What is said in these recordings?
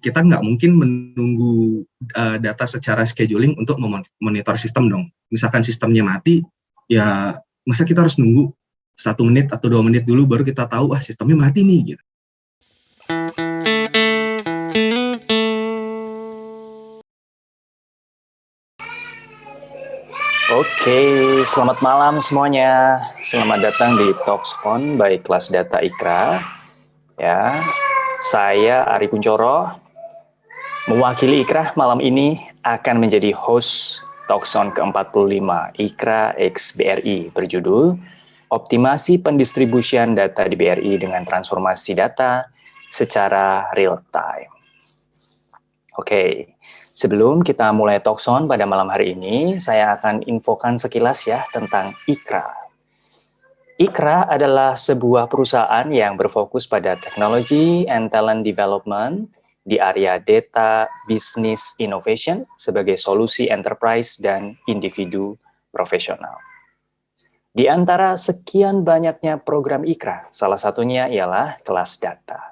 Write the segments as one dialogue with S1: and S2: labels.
S1: kita nggak mungkin menunggu uh, data secara scheduling untuk memonitor sistem dong. Misalkan sistemnya mati, ya masa kita harus nunggu satu menit atau dua menit dulu baru kita tahu ah sistemnya mati nih gitu.
S2: Oke, selamat malam semuanya. Selamat datang di Talks On by Kelas Data Ikra. Ya, saya Ari Kuncoro, mewakili Ikra malam ini akan menjadi host Talks On ke-45 Ikra BRI berjudul Optimasi Pendistribusian Data di BRI dengan Transformasi Data secara Real Time. Oke, Sebelum kita mulai talkson pada malam hari ini, saya akan infokan sekilas ya tentang IKRA. IKRA adalah sebuah perusahaan yang berfokus pada teknologi and talent development di area data business innovation sebagai solusi enterprise dan individu profesional. Di antara sekian banyaknya program IKRA, salah satunya ialah kelas data.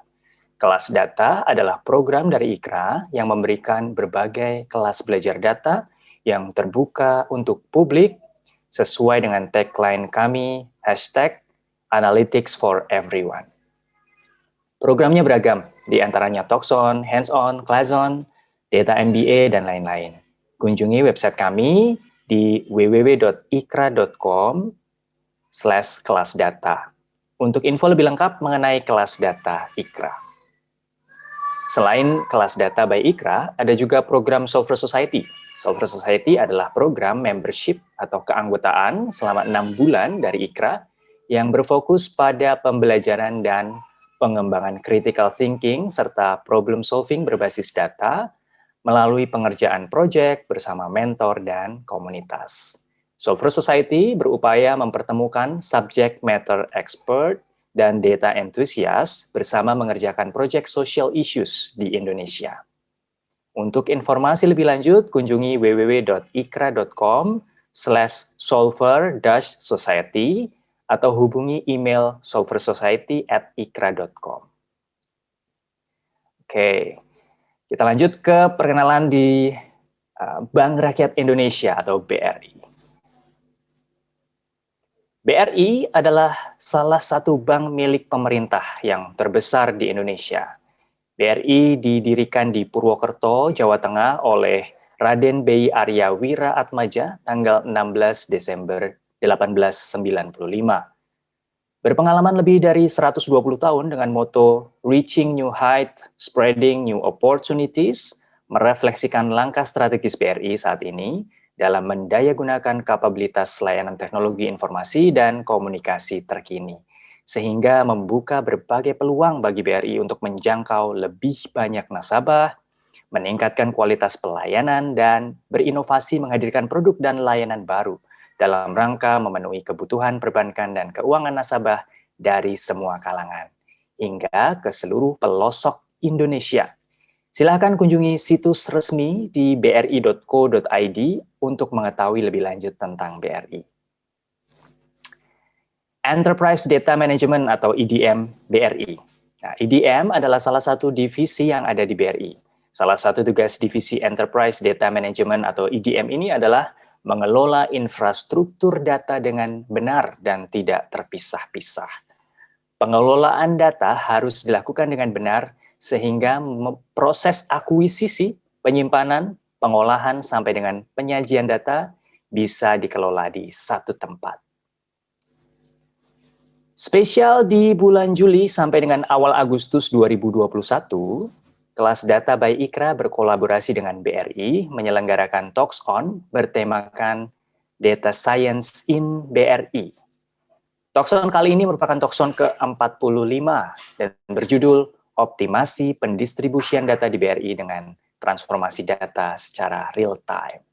S2: Kelas Data adalah program dari IKRA yang memberikan berbagai kelas belajar data yang terbuka untuk publik sesuai dengan tagline kami, hashtag Analytics for Everyone. Programnya beragam, di antaranya Talkson, Hands-on, Class-on, Data MBA, dan lain-lain. Kunjungi website kami di www.ikra.com slash kelas data untuk info lebih lengkap mengenai kelas data IKRA. Selain kelas data by Ikra, ada juga program Solver Society. Solver Society adalah program membership atau keanggotaan selama enam bulan dari Ikra yang berfokus pada pembelajaran dan pengembangan critical thinking serta problem solving berbasis data melalui pengerjaan proyek bersama mentor dan komunitas. Solver Society berupaya mempertemukan subject matter expert dan data enthusiast bersama mengerjakan proyek social issues di Indonesia. Untuk informasi lebih lanjut, kunjungi www.ikra.com slash solver-society atau hubungi email solversociety at ikra.com. Oke, kita lanjut ke perkenalan di uh, Bank Rakyat Indonesia atau BRI. BRI adalah salah satu bank milik pemerintah yang terbesar di Indonesia. BRI didirikan di Purwokerto, Jawa Tengah oleh Raden B. Arya Wira Atmaja tanggal 16 Desember 1895. Berpengalaman lebih dari 120 tahun dengan moto Reaching New Height, Spreading New Opportunities, merefleksikan langkah strategis BRI saat ini, dalam mendayagunakan kapabilitas layanan teknologi informasi dan komunikasi terkini, sehingga membuka berbagai peluang bagi BRI untuk menjangkau lebih banyak nasabah, meningkatkan kualitas pelayanan, dan berinovasi menghadirkan produk dan layanan baru dalam rangka memenuhi kebutuhan perbankan dan keuangan nasabah dari semua kalangan, hingga ke seluruh pelosok Indonesia Silahkan kunjungi situs resmi di bri.co.id untuk mengetahui lebih lanjut tentang BRI. Enterprise Data Management atau EDM BRI. Nah, EDM adalah salah satu divisi yang ada di BRI. Salah satu tugas divisi Enterprise Data Management atau EDM ini adalah mengelola infrastruktur data dengan benar dan tidak terpisah-pisah. Pengelolaan data harus dilakukan dengan benar sehingga proses akuisisi, penyimpanan, pengolahan, sampai dengan penyajian data bisa dikelola di satu tempat. Spesial di bulan Juli sampai dengan awal Agustus 2021, kelas Data by Ikra berkolaborasi dengan BRI menyelenggarakan Talks On bertemakan Data Science in BRI. Talks On kali ini merupakan Talks On ke-45 dan berjudul optimasi pendistribusian data di BRI dengan transformasi data secara real time.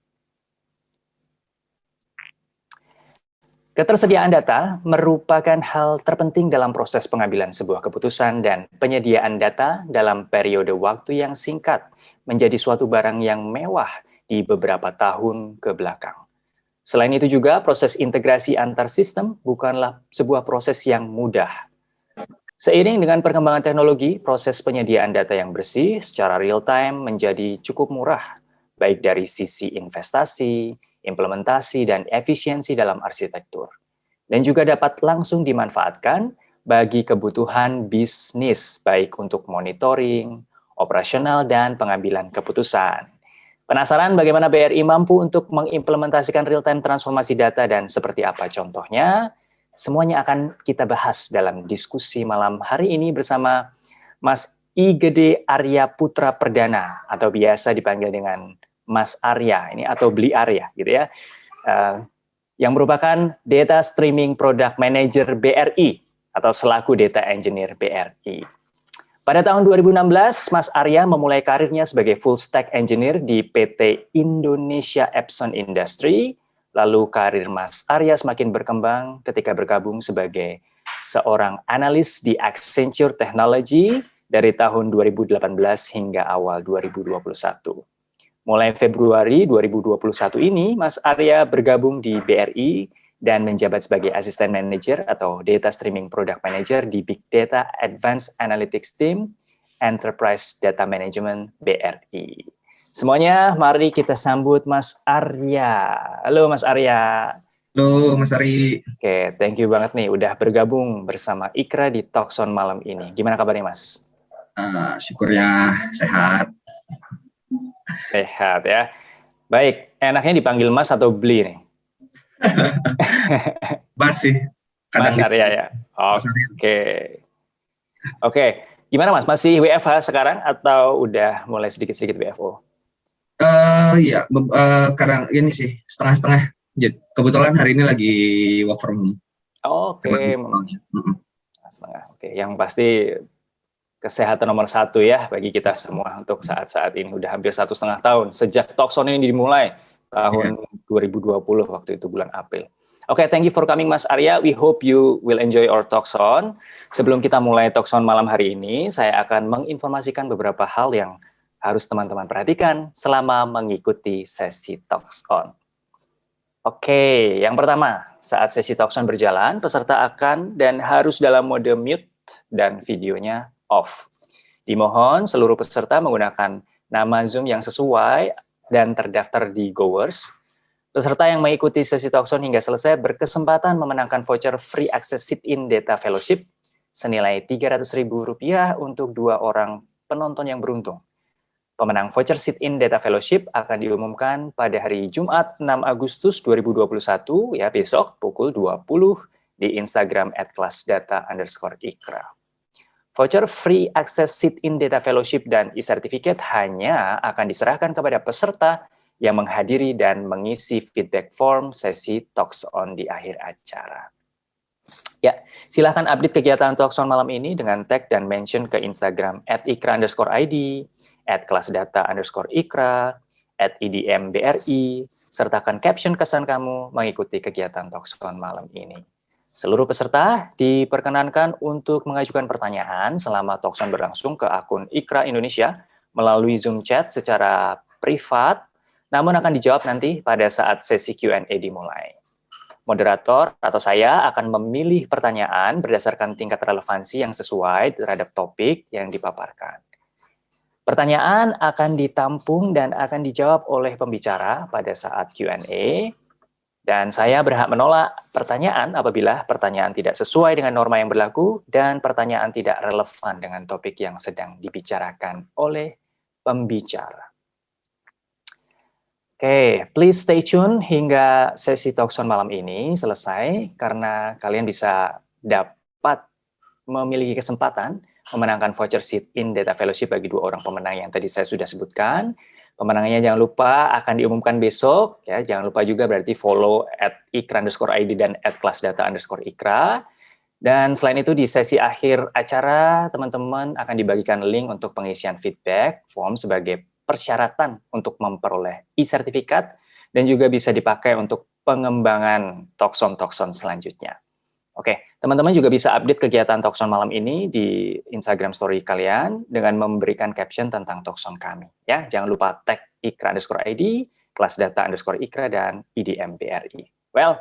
S2: Ketersediaan data merupakan hal terpenting dalam proses pengambilan sebuah keputusan dan penyediaan data dalam periode waktu yang singkat menjadi suatu barang yang mewah di beberapa tahun ke belakang. Selain itu juga proses integrasi antar sistem bukanlah sebuah proses yang mudah Seiring dengan perkembangan teknologi, proses penyediaan data yang bersih secara real-time menjadi cukup murah, baik dari sisi investasi, implementasi, dan efisiensi dalam arsitektur. Dan juga dapat langsung dimanfaatkan bagi kebutuhan bisnis, baik untuk monitoring, operasional, dan pengambilan keputusan. Penasaran bagaimana BRI mampu untuk mengimplementasikan real-time transformasi data dan seperti apa contohnya? Semuanya akan kita bahas dalam diskusi malam hari ini bersama Mas I Gede Arya Putra Perdana atau biasa dipanggil dengan Mas Arya ini atau Beli Arya gitu ya. Uh, yang merupakan Data Streaming Product Manager BRI atau selaku Data Engineer BRI. Pada tahun 2016, Mas Arya memulai karirnya sebagai full stack engineer di PT Indonesia Epson Industry Lalu karir Mas Arya semakin berkembang ketika bergabung sebagai seorang analis di Accenture Technology dari tahun 2018 hingga awal 2021. Mulai Februari 2021 ini, Mas Arya bergabung di BRI dan menjabat sebagai Assistant Manager atau Data Streaming Product Manager di Big Data Advanced Analytics Team Enterprise Data Management BRI. Semuanya, mari kita sambut Mas Arya. Halo Mas Arya.
S1: Halo Mas Ari.
S2: Oke, thank you banget nih udah bergabung bersama Ikra di Talkson malam ini. Gimana kabarnya Mas?
S1: Uh, syukurnya sehat.
S2: Sehat ya. Baik, enaknya dipanggil Mas atau Beli nih?
S1: mas sih.
S2: Mas Arya ya. Oke. Okay. Oke, okay. gimana Mas? Masih WFH sekarang atau udah mulai sedikit-sedikit WFO?
S1: Uh, ya, uh, kadang ini sih setengah-setengah. Kebetulan hari ini lagi work from home.
S2: Oke. Okay. Setengah. Oke, okay. yang pasti kesehatan nomor satu ya bagi kita semua untuk saat-saat ini udah hampir satu setengah tahun sejak Talkson ini dimulai tahun yeah. 2020 waktu itu bulan April. Oke, okay, thank you for coming Mas Arya. We hope you will enjoy our Talkson. Sebelum kita mulai Talkson malam hari ini, saya akan menginformasikan beberapa hal yang harus teman-teman perhatikan selama mengikuti sesi Talks On. Oke, yang pertama, saat sesi Talks On berjalan, peserta akan dan harus dalam mode mute dan videonya off. Dimohon seluruh peserta menggunakan nama Zoom yang sesuai dan terdaftar di Goers. Peserta yang mengikuti sesi Talkson hingga selesai berkesempatan memenangkan voucher free access sit-in data fellowship senilai Rp300.000 untuk dua orang penonton yang beruntung. Pemenang voucher sit-in Data Fellowship akan diumumkan pada hari Jumat 6 Agustus 2021, ya besok pukul 20 di Instagram at kelasdata underscore ikra. Voucher free access sit-in Data Fellowship dan e-certificate hanya akan diserahkan kepada peserta yang menghadiri dan mengisi feedback form sesi Talks On di akhir acara. Ya, silahkan update kegiatan Talks On malam ini dengan tag dan mention ke Instagram at ikra underscore ID, at kelas data underscore ikra, at idm BRI, sertakan caption kesan kamu mengikuti kegiatan Talkson malam ini. Seluruh peserta diperkenankan untuk mengajukan pertanyaan selama Talkson berlangsung ke akun Ikra Indonesia melalui Zoom chat secara privat, namun akan dijawab nanti pada saat sesi Q&A dimulai. Moderator atau saya akan memilih pertanyaan berdasarkan tingkat relevansi yang sesuai terhadap topik yang dipaparkan. Pertanyaan akan ditampung dan akan dijawab oleh pembicara pada saat Q&A. Dan saya berhak menolak pertanyaan apabila pertanyaan tidak sesuai dengan norma yang berlaku dan pertanyaan tidak relevan dengan topik yang sedang dibicarakan oleh pembicara. Oke, okay, please stay tune hingga sesi Talkson malam ini selesai karena kalian bisa dapat memiliki kesempatan memenangkan voucher sit-in data fellowship bagi dua orang pemenang yang tadi saya sudah sebutkan. Pemenangnya jangan lupa akan diumumkan besok. ya Jangan lupa juga berarti follow at ikra underscore ID dan at kelas data underscore ikra. Dan selain itu di sesi akhir acara, teman-teman akan dibagikan link untuk pengisian feedback form sebagai persyaratan untuk memperoleh e-sertifikat dan juga bisa dipakai untuk pengembangan Tokson-Tokson selanjutnya. Oke, teman-teman juga bisa update kegiatan Talkson malam ini di Instagram story kalian dengan memberikan caption tentang Talkson kami. Ya, jangan lupa tag ikra underscore ID, kelas data underscore ikra, dan IDM BRI. Well,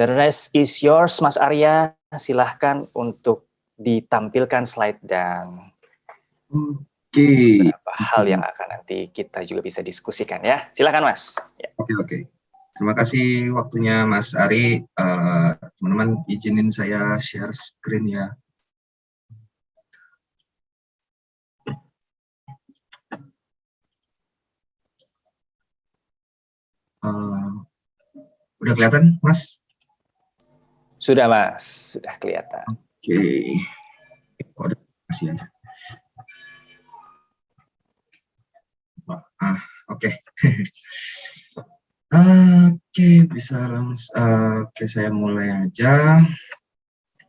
S2: the rest is yours, Mas Arya. Silahkan untuk ditampilkan slide dan
S1: Oke.
S2: beberapa hal yang akan nanti kita juga bisa diskusikan ya. Silakan Mas. Ya.
S1: Oke oke. Terima kasih waktunya Mas Ari. Eh, teman-teman uh, izinin saya share screen ya. Uh, udah kelihatan, Mas?
S2: Sudah, Mas. Sudah kelihatan.
S1: Oke. Okay. Kasih aja. Ah, oke. Okay. oke, bisa langsung. Uh, oke, okay, saya mulai aja.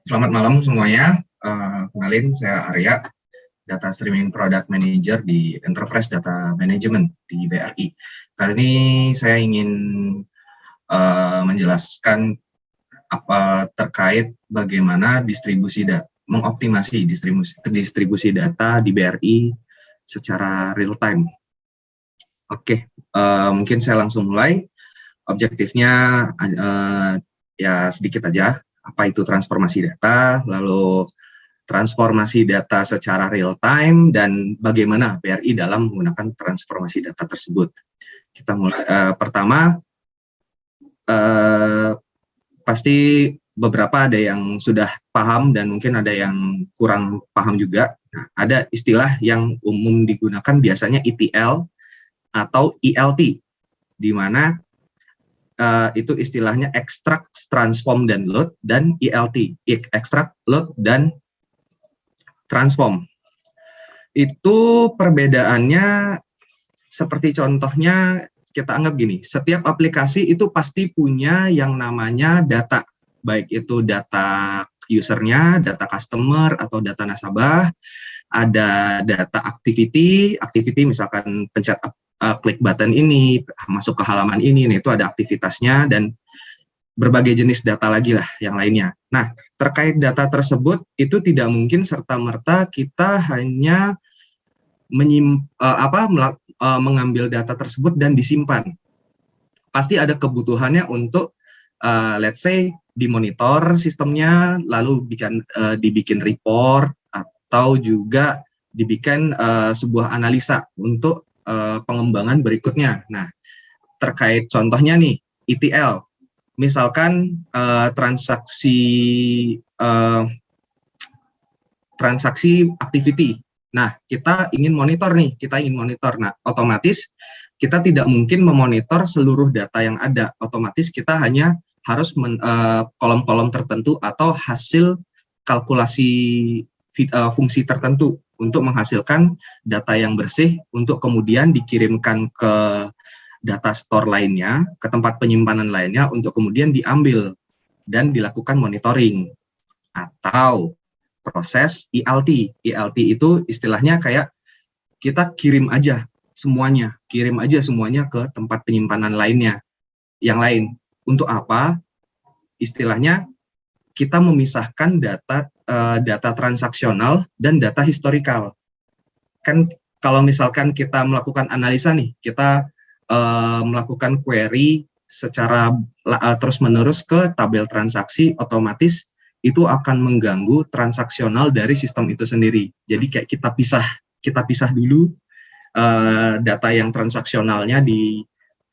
S1: Selamat malam semuanya. Uh, kenalin, saya Arya, Data Streaming Product Manager di Enterprise Data Management di BRI. Kali ini saya ingin uh, menjelaskan apa terkait bagaimana distribusi data, mengoptimasi distribusi, distribusi data di BRI secara real time. Oke, uh, mungkin saya langsung mulai. Objektifnya uh, ya sedikit aja, apa itu transformasi data, lalu transformasi data secara real time, dan bagaimana BRI dalam menggunakan transformasi data tersebut. Kita mulai, uh, pertama, uh, pasti beberapa ada yang sudah paham dan mungkin ada yang kurang paham juga. Nah, ada istilah yang umum digunakan biasanya ETL atau ELT, di mana uh, itu istilahnya extract, transform, dan load, dan ELT, extract, load, dan transform. Itu perbedaannya seperti contohnya kita anggap gini, setiap aplikasi itu pasti punya yang namanya data, baik itu data usernya, data customer, atau data nasabah, ada data activity, activity misalkan pencet uh, klik button ini, masuk ke halaman ini, nih, itu ada aktivitasnya, dan berbagai jenis data lagi lah yang lainnya. Nah, terkait data tersebut, itu tidak mungkin serta-merta kita hanya menyim, uh, apa, uh, mengambil data tersebut dan disimpan. Pasti ada kebutuhannya untuk uh, let's say dimonitor sistemnya, lalu bikin uh, dibikin report atau juga dibikin uh, sebuah analisa untuk uh, pengembangan berikutnya. Nah, terkait contohnya nih ETL, misalkan uh, transaksi uh, transaksi activity Nah, kita ingin monitor nih, kita ingin monitor. Nah, otomatis kita tidak mungkin memonitor seluruh data yang ada. Otomatis kita hanya harus kolom-kolom uh, tertentu atau hasil kalkulasi fungsi tertentu untuk menghasilkan data yang bersih untuk kemudian dikirimkan ke data store lainnya, ke tempat penyimpanan lainnya untuk kemudian diambil dan dilakukan monitoring. Atau proses ELT. ELT itu istilahnya kayak kita kirim aja semuanya, kirim aja semuanya ke tempat penyimpanan lainnya. Yang lain, untuk apa? Istilahnya kita memisahkan data uh, data transaksional dan data historikal. Kan kalau misalkan kita melakukan analisa nih, kita uh, melakukan query secara uh, terus-menerus ke tabel transaksi, otomatis itu akan mengganggu transaksional dari sistem itu sendiri. Jadi kayak kita pisah, kita pisah dulu uh, data yang transaksionalnya di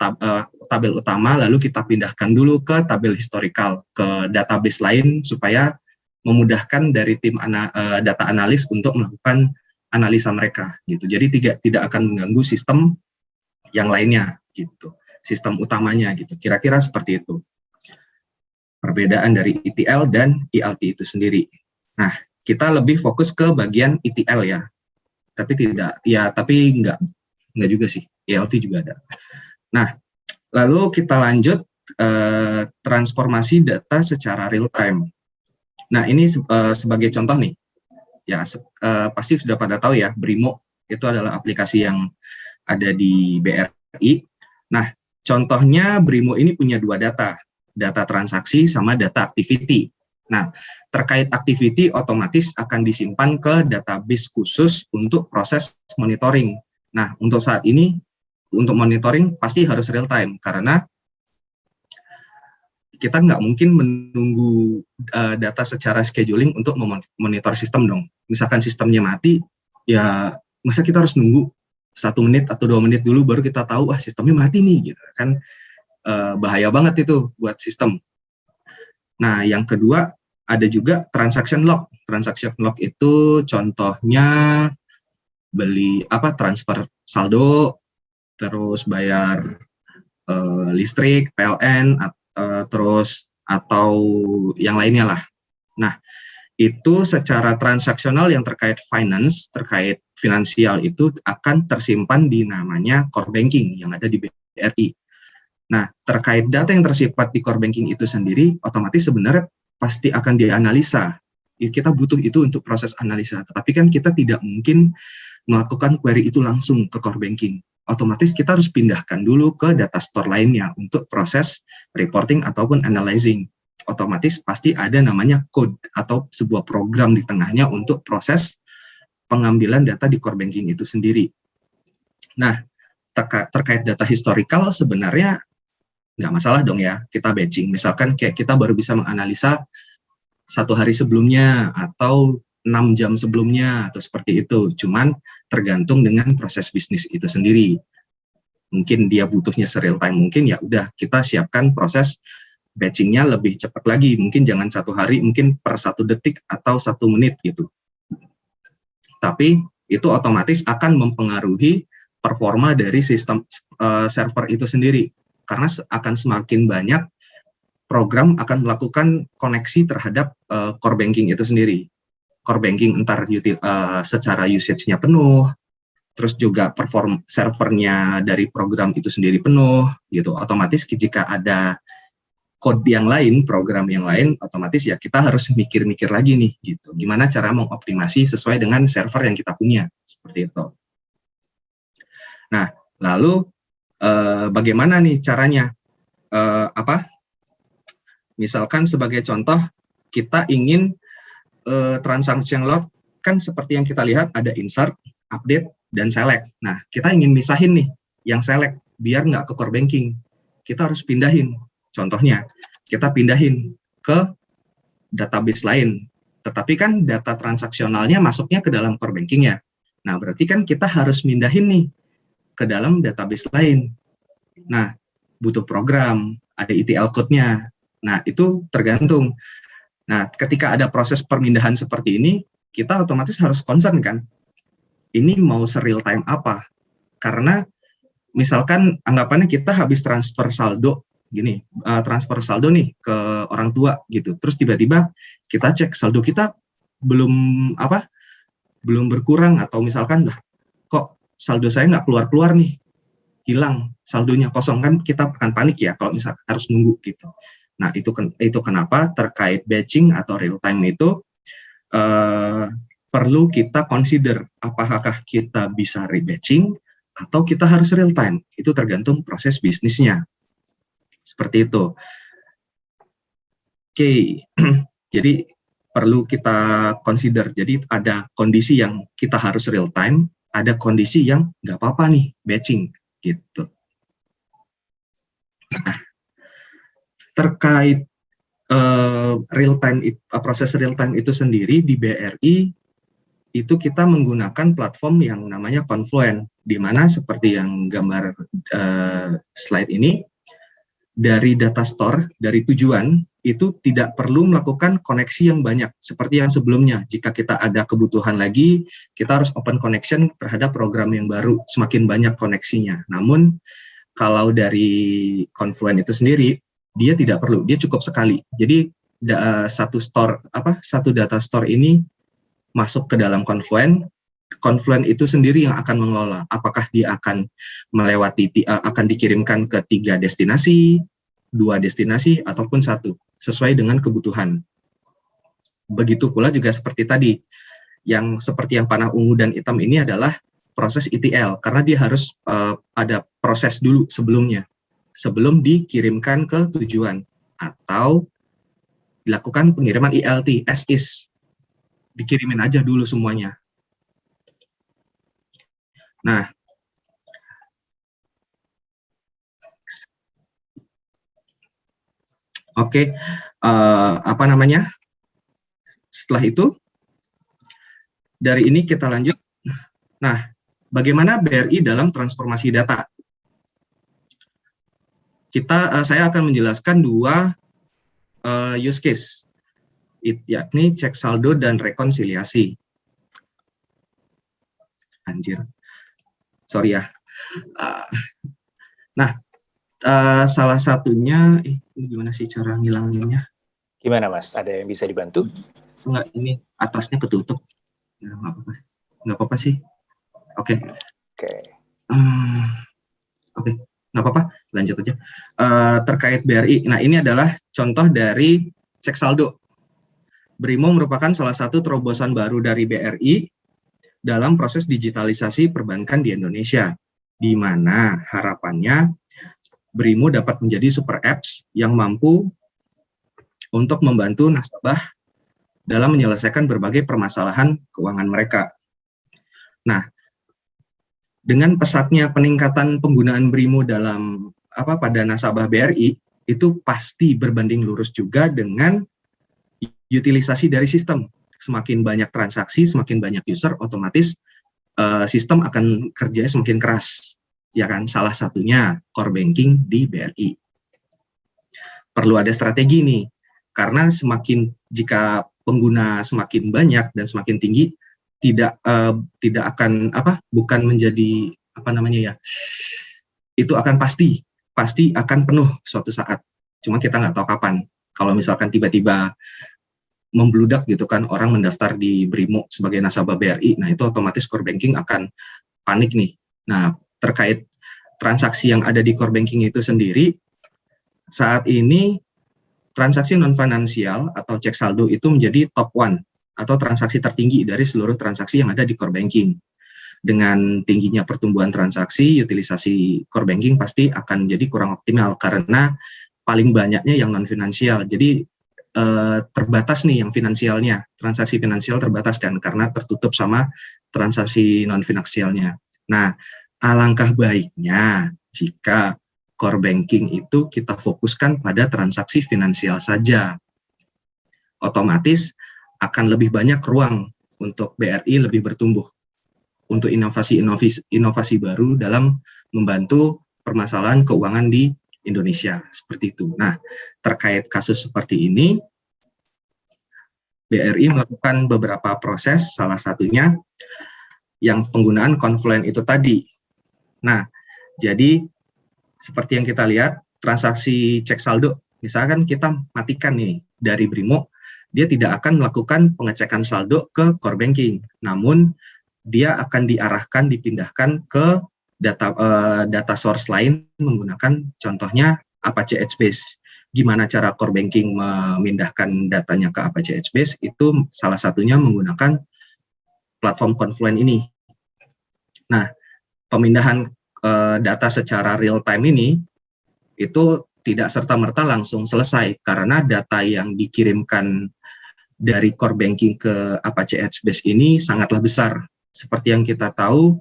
S1: tab, uh, tabel utama, lalu kita pindahkan dulu ke tabel historical, ke database lain supaya memudahkan dari tim ana, uh, data analis untuk melakukan analisa mereka. Gitu. Jadi tidak tidak akan mengganggu sistem yang lainnya, gitu. Sistem utamanya, gitu. Kira-kira seperti itu perbedaan dari ETL dan ELT itu sendiri. Nah, kita lebih fokus ke bagian ETL ya. Tapi tidak, ya tapi enggak, enggak juga sih, ELT juga ada. Nah, lalu kita lanjut eh, transformasi data secara real time. Nah, ini eh, sebagai contoh nih, ya eh, pasti sudah pada tahu ya, Brimo itu adalah aplikasi yang ada di BRI. Nah, contohnya Brimo ini punya dua data, data transaksi sama data activity. Nah, terkait activity otomatis akan disimpan ke database khusus untuk proses monitoring. Nah, untuk saat ini, untuk monitoring pasti harus real time, karena kita nggak mungkin menunggu uh, data secara scheduling untuk memonitor sistem dong. Misalkan sistemnya mati, ya masa kita harus nunggu satu menit atau dua menit dulu baru kita tahu ah sistemnya mati nih gitu kan uh, bahaya banget itu buat sistem. Nah yang kedua ada juga transaction log. Transaction log itu contohnya beli apa transfer saldo, terus bayar uh, listrik, PLN, uh, terus atau yang lainnya lah. Nah, itu secara transaksional yang terkait finance, terkait finansial itu akan tersimpan di namanya core banking yang ada di BRI. Nah, terkait data yang tersimpan di core banking itu sendiri, otomatis sebenarnya pasti akan dianalisa. Kita butuh itu untuk proses analisa, tetapi kan kita tidak mungkin melakukan query itu langsung ke core banking otomatis kita harus pindahkan dulu ke data store lainnya untuk proses reporting ataupun analyzing. Otomatis pasti ada namanya code atau sebuah program di tengahnya untuk proses pengambilan data di core banking itu sendiri. Nah, terka terkait data historical sebenarnya nggak masalah dong ya kita batching. Misalkan kayak kita baru bisa menganalisa satu hari sebelumnya atau 6 jam sebelumnya atau seperti itu. Cuman tergantung dengan proses bisnis itu sendiri. Mungkin dia butuhnya serial time, mungkin ya udah kita siapkan proses batchingnya lebih cepat lagi. Mungkin jangan satu hari, mungkin per satu detik atau satu menit gitu. Tapi itu otomatis akan mempengaruhi performa dari sistem uh, server itu sendiri. Karena akan semakin banyak program akan melakukan koneksi terhadap uh, core banking itu sendiri core banking entar uh, secara usage-nya penuh, terus juga perform servernya dari program itu sendiri penuh, gitu. Otomatis jika ada code yang lain, program yang lain, otomatis ya kita harus mikir-mikir lagi nih, gitu. Gimana cara mengoptimasi sesuai dengan server yang kita punya, seperti itu. Nah, lalu eh, bagaimana nih caranya? Eh, apa? Misalkan sebagai contoh, kita ingin uh, transaction log kan seperti yang kita lihat ada insert, update, dan select. Nah, kita ingin misahin nih yang select biar nggak ke core banking. Kita harus pindahin. Contohnya, kita pindahin ke database lain. Tetapi kan data transaksionalnya masuknya ke dalam core banking ya. Nah, berarti kan kita harus mindahin nih ke dalam database lain. Nah, butuh program, ada ETL code-nya. Nah, itu tergantung. Nah, ketika ada proses permindahan seperti ini, kita otomatis harus concern kan, ini mau serial time apa? Karena misalkan anggapannya kita habis transfer saldo, gini, uh, transfer saldo nih ke orang tua gitu, terus tiba-tiba kita cek saldo kita belum apa, belum berkurang atau misalkan lah, kok saldo saya nggak keluar-keluar nih, hilang saldonya kosong kan kita akan panik ya kalau misalkan harus nunggu gitu. Nah, itu itu kenapa terkait batching atau real time itu uh, perlu kita consider apakah kita bisa rebatching atau kita harus real time. Itu tergantung proses bisnisnya. Seperti itu. Oke, okay. jadi perlu kita consider. Jadi ada kondisi yang kita harus real time, ada kondisi yang nggak apa-apa nih batching gitu. Nah, terkait uh, real time uh, proses real time itu sendiri di BRI itu kita menggunakan platform yang namanya Confluent di mana seperti yang gambar uh, slide ini dari data store dari tujuan itu tidak perlu melakukan koneksi yang banyak seperti yang sebelumnya. Jika kita ada kebutuhan lagi kita harus open connection terhadap program yang baru semakin banyak koneksinya. Namun kalau dari Confluent itu sendiri dia tidak perlu, dia cukup sekali. Jadi da, satu store apa satu data store ini masuk ke dalam Confluent, Confluent itu sendiri yang akan mengelola apakah dia akan melewati akan dikirimkan ke tiga destinasi, dua destinasi ataupun satu sesuai dengan kebutuhan. Begitu pula juga seperti tadi, yang seperti yang panah ungu dan hitam ini adalah proses ETL karena dia harus uh, ada proses dulu sebelumnya sebelum dikirimkan ke tujuan atau dilakukan pengiriman ILT as is dikirimin aja dulu semuanya nah Oke, uh, apa namanya? Setelah itu, dari ini kita lanjut. Nah, bagaimana BRI dalam transformasi data? Kita, uh, saya akan menjelaskan dua uh, use case, It, yakni cek saldo dan rekonsiliasi. Anjir, sorry ya. Uh, nah, uh, salah satunya, eh, ini gimana sih cara ngilanginnya?
S2: Gimana Mas? Ada yang bisa dibantu?
S1: Enggak, ini atasnya ketutup. Ya, nggak apa-apa. Nggak apa-apa sih. Oke. Okay.
S2: Oke. Okay.
S1: Hmm, Oke, okay. nggak apa-apa. Lanjut aja. Uh, terkait BRI. Nah, ini adalah contoh dari cek saldo. Brimo merupakan salah satu terobosan baru dari BRI dalam proses digitalisasi perbankan di Indonesia, di mana harapannya Brimo dapat menjadi super apps yang mampu untuk membantu nasabah dalam menyelesaikan berbagai permasalahan keuangan mereka. Nah, dengan pesatnya peningkatan penggunaan Brimo dalam apa pada nasabah BRI itu pasti berbanding lurus juga dengan utilisasi dari sistem. Semakin banyak transaksi, semakin banyak user, otomatis uh, sistem akan kerjanya semakin keras. Ya kan, salah satunya core banking di BRI. Perlu ada strategi nih, karena semakin jika pengguna semakin banyak dan semakin tinggi, tidak uh, tidak akan apa bukan menjadi apa namanya ya itu akan pasti pasti akan penuh suatu saat. Cuma kita nggak tahu kapan. Kalau misalkan tiba-tiba membludak gitu kan orang mendaftar di Brimo sebagai nasabah BRI nah itu otomatis core banking akan panik nih. Nah terkait transaksi yang ada di core banking itu sendiri saat ini transaksi non finansial atau cek saldo itu menjadi top one atau transaksi tertinggi dari seluruh transaksi yang ada di core banking. Dengan tingginya pertumbuhan transaksi, utilisasi core banking pasti akan jadi kurang optimal karena paling banyaknya yang non finansial. Jadi eh, terbatas nih yang finansialnya, transaksi finansial terbatas kan karena tertutup sama transaksi non finansialnya. Nah, alangkah baiknya jika core banking itu kita fokuskan pada transaksi finansial saja. Otomatis akan lebih banyak ruang untuk BRI lebih bertumbuh untuk inovasi-inovasi inovasi baru dalam membantu permasalahan keuangan di Indonesia seperti itu. Nah, terkait kasus seperti ini BRI melakukan beberapa proses salah satunya yang penggunaan Confluent itu tadi. Nah, jadi seperti yang kita lihat transaksi cek saldo misalkan kita matikan nih dari Brimo dia tidak akan melakukan pengecekan saldo ke core banking. Namun dia akan diarahkan dipindahkan ke data uh, data source lain menggunakan contohnya Apache HBase. Gimana cara core banking memindahkan datanya ke Apache HBase itu salah satunya menggunakan platform Confluent ini. Nah, pemindahan uh, data secara real time ini itu tidak serta-merta langsung selesai karena data yang dikirimkan dari core banking ke Apache HBase ini sangatlah besar. Seperti yang kita tahu,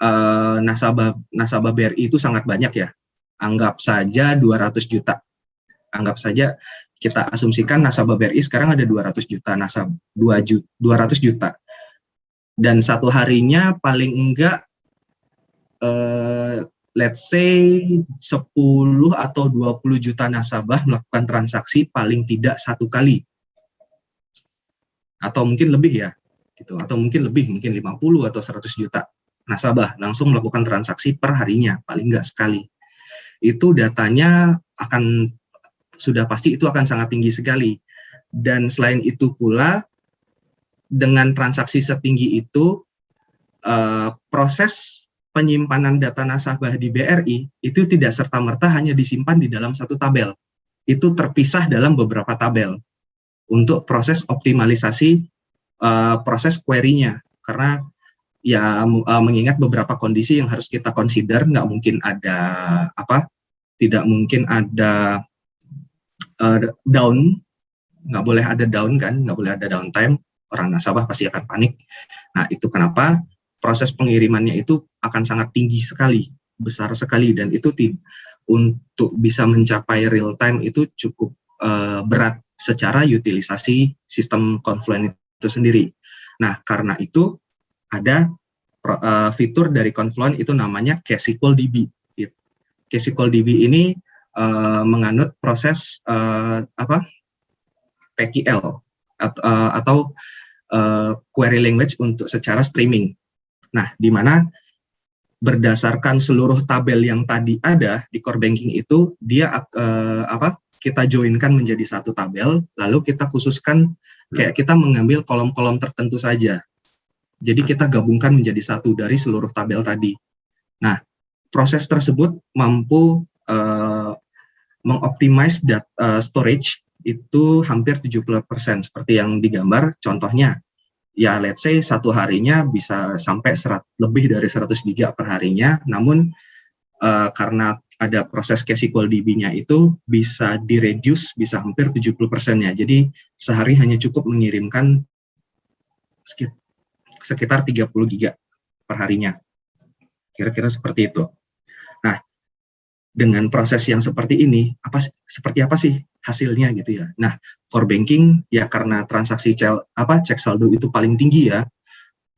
S1: uh, nasabah nasabah BRI itu sangat banyak ya. Anggap saja 200 juta. Anggap saja kita asumsikan nasabah BRI sekarang ada 200 juta nasabah 2 juta, 200 juta. Dan satu harinya paling enggak uh, let's say 10 atau 20 juta nasabah melakukan transaksi paling tidak satu kali atau mungkin lebih ya gitu. Atau mungkin lebih mungkin 50 atau 100 juta nasabah langsung melakukan transaksi per harinya paling enggak sekali. Itu datanya akan sudah pasti itu akan sangat tinggi sekali. Dan selain itu pula dengan transaksi setinggi itu uh, proses penyimpanan data nasabah di BRI itu tidak serta-merta hanya disimpan di dalam satu tabel. Itu terpisah dalam beberapa tabel untuk proses optimalisasi uh, proses query-nya. Karena ya uh, mengingat beberapa kondisi yang harus kita consider nggak mungkin ada apa tidak mungkin ada uh, down. Nggak boleh ada down kan nggak boleh ada downtime. Orang nasabah pasti akan panik. Nah itu kenapa proses pengirimannya itu akan sangat tinggi sekali besar sekali. Dan itu untuk bisa mencapai real time itu cukup uh, berat secara utilisasi sistem Confluent itu sendiri. Nah, karena itu ada uh, fitur dari Confluent itu namanya KSQL DB. KSQL DB ini uh, menganut proses uh, apa PQL atau, uh, atau uh, query language untuk secara streaming. Nah, di mana berdasarkan seluruh tabel yang tadi ada di core banking itu dia uh, apa kita joinkan menjadi satu tabel lalu kita khususkan kayak kita mengambil kolom-kolom tertentu saja. Jadi kita gabungkan menjadi satu dari seluruh tabel tadi. Nah proses tersebut mampu uh, mengoptimize uh, storage itu hampir 70% seperti yang digambar contohnya ya let's say satu harinya bisa sampai serat, lebih dari 100 giga per harinya, namun uh, karena ada proses KSQL DB-nya itu bisa direduce, bisa hampir 70 persennya. Jadi sehari hanya cukup mengirimkan sekitar 30 giga per harinya. Kira-kira seperti itu dengan proses yang seperti ini apa seperti apa sih hasilnya gitu ya. Nah, core banking ya karena transaksi cel, apa cek saldo itu paling tinggi ya.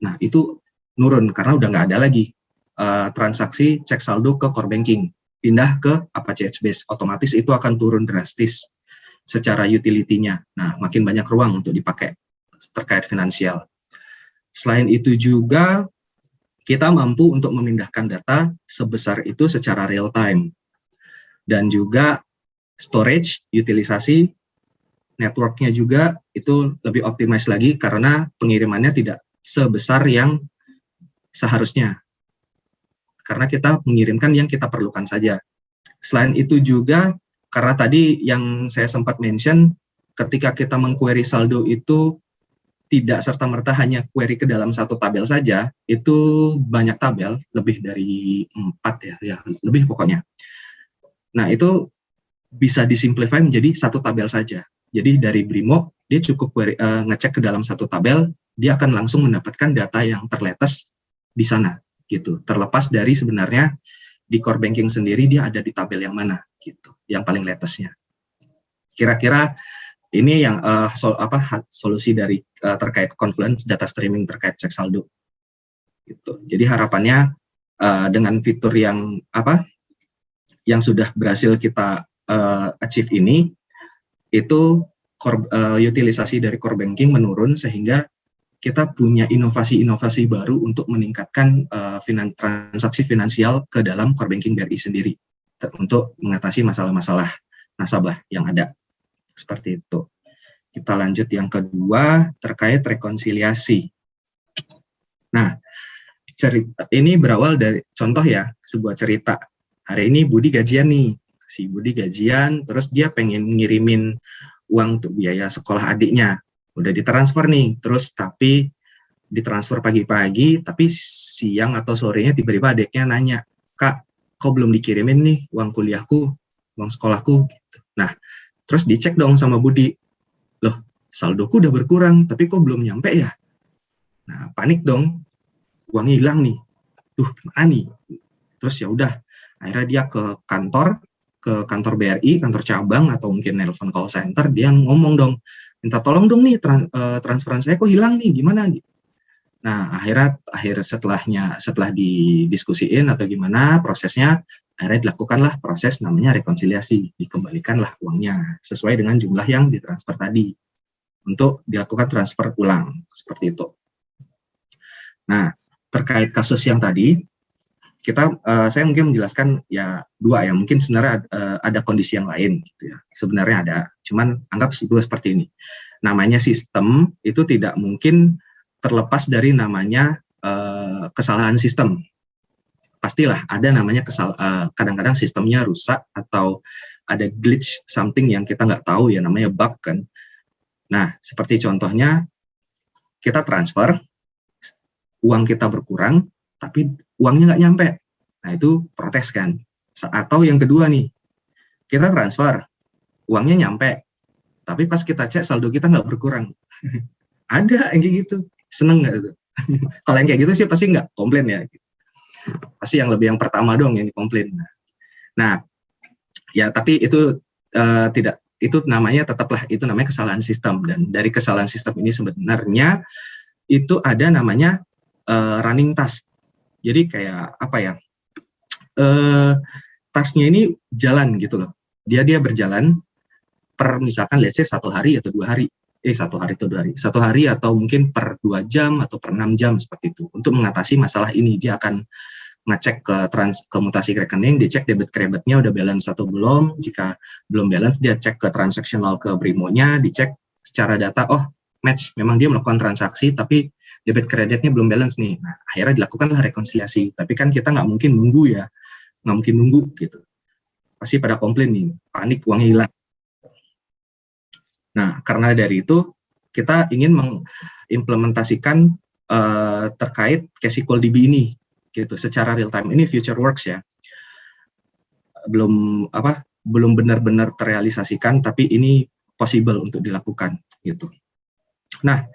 S1: Nah, itu nurun karena udah nggak ada lagi uh, transaksi cek saldo ke core banking. Pindah ke apa Base otomatis itu akan turun drastis secara utility-nya. Nah, makin banyak ruang untuk dipakai terkait finansial. Selain itu juga kita mampu untuk memindahkan data sebesar itu secara real time dan juga storage, utilisasi, networknya juga itu lebih optimize lagi karena pengirimannya tidak sebesar yang seharusnya. Karena kita mengirimkan yang kita perlukan saja. Selain itu juga, karena tadi yang saya sempat mention, ketika kita mengquery saldo itu tidak serta-merta hanya query ke dalam satu tabel saja, itu banyak tabel, lebih dari empat ya, ya lebih pokoknya. Nah, itu bisa disimplify menjadi satu tabel saja. Jadi dari Brimo, dia cukup uh, ngecek ke dalam satu tabel, dia akan langsung mendapatkan data yang terletas di sana, gitu. Terlepas dari sebenarnya di core banking sendiri dia ada di tabel yang mana, gitu, yang paling latestnya. Kira-kira ini yang uh, sol, apa solusi dari uh, terkait Confluence data streaming terkait cek saldo. Gitu. Jadi harapannya uh, dengan fitur yang apa yang sudah berhasil kita uh, achieve ini itu core, uh, utilisasi dari core banking menurun sehingga kita punya inovasi-inovasi baru untuk meningkatkan uh, finan transaksi finansial ke dalam core banking BRI sendiri untuk mengatasi masalah-masalah nasabah yang ada seperti itu. Kita lanjut yang kedua terkait rekonsiliasi. Nah, cerita ini berawal dari contoh ya sebuah cerita hari ini Budi gajian nih si Budi gajian terus dia pengen ngirimin uang untuk biaya sekolah adiknya udah ditransfer nih terus tapi ditransfer pagi-pagi tapi siang atau sorenya tiba-tiba adiknya nanya kak kok belum dikirimin nih uang kuliahku uang sekolahku? Gitu. nah terus dicek dong sama Budi loh saldoku udah berkurang tapi kok belum nyampe ya? Nah panik dong uang hilang nih. Gimana nih? Terus ya udah akhirnya dia ke kantor ke kantor BRI kantor cabang atau mungkin nelpon call center dia ngomong dong minta tolong dong nih tran, uh, transferan saya kok hilang nih gimana gitu nah akhirnya akhir setelahnya setelah didiskusiin atau gimana prosesnya akhirnya dilakukanlah proses namanya rekonsiliasi dikembalikanlah uangnya sesuai dengan jumlah yang ditransfer tadi untuk dilakukan transfer ulang seperti itu. Nah terkait kasus yang tadi kita uh, saya mungkin menjelaskan ya dua ya. Mungkin sebenarnya uh, ada kondisi yang lain gitu ya. Sebenarnya ada cuman anggap dua seperti ini. Namanya sistem itu tidak mungkin terlepas dari namanya uh, kesalahan sistem. Pastilah ada namanya kesal kadang-kadang uh, sistemnya rusak atau ada glitch something yang kita nggak tahu ya namanya bug kan. Nah seperti contohnya kita transfer uang kita berkurang tapi uangnya nggak nyampe. Nah itu protes kan. Atau yang kedua nih, kita transfer, uangnya nyampe, tapi pas kita cek saldo kita nggak berkurang. Ada yang kayak gitu, seneng nggak itu? Kalau yang kayak gitu sih pasti nggak komplain ya. Pasti yang lebih yang pertama dong yang komplain. Nah, ya tapi itu uh, tidak itu namanya tetaplah itu namanya kesalahan sistem dan dari kesalahan sistem ini sebenarnya itu ada namanya uh, running task. Jadi kayak apa ya? Uh, tasknya ini jalan gitu loh. Dia dia berjalan per misalkan let's say satu hari atau dua hari eh satu hari atau dua hari satu hari atau mungkin per dua jam atau per enam jam seperti itu untuk mengatasi masalah ini dia akan ngecek ke trans ke mutasi rekening, dia cek debit kreditnya udah balance atau belum. Jika belum balance, dia cek ke transaksional ke Brimo-nya, dicek secara data, oh match, memang dia melakukan transaksi, tapi debit kreditnya belum balance nih. Nah, akhirnya dilakukanlah rekonsiliasi. Tapi kan kita nggak mungkin nunggu ya, nggak mungkin nunggu gitu. Pasti pada komplain nih, panik uangnya hilang. Nah, karena dari itu kita ingin mengimplementasikan uh, terkait Casicol DB ini gitu secara real time ini future works ya belum apa belum benar-benar terrealisasikan tapi ini possible untuk dilakukan gitu nah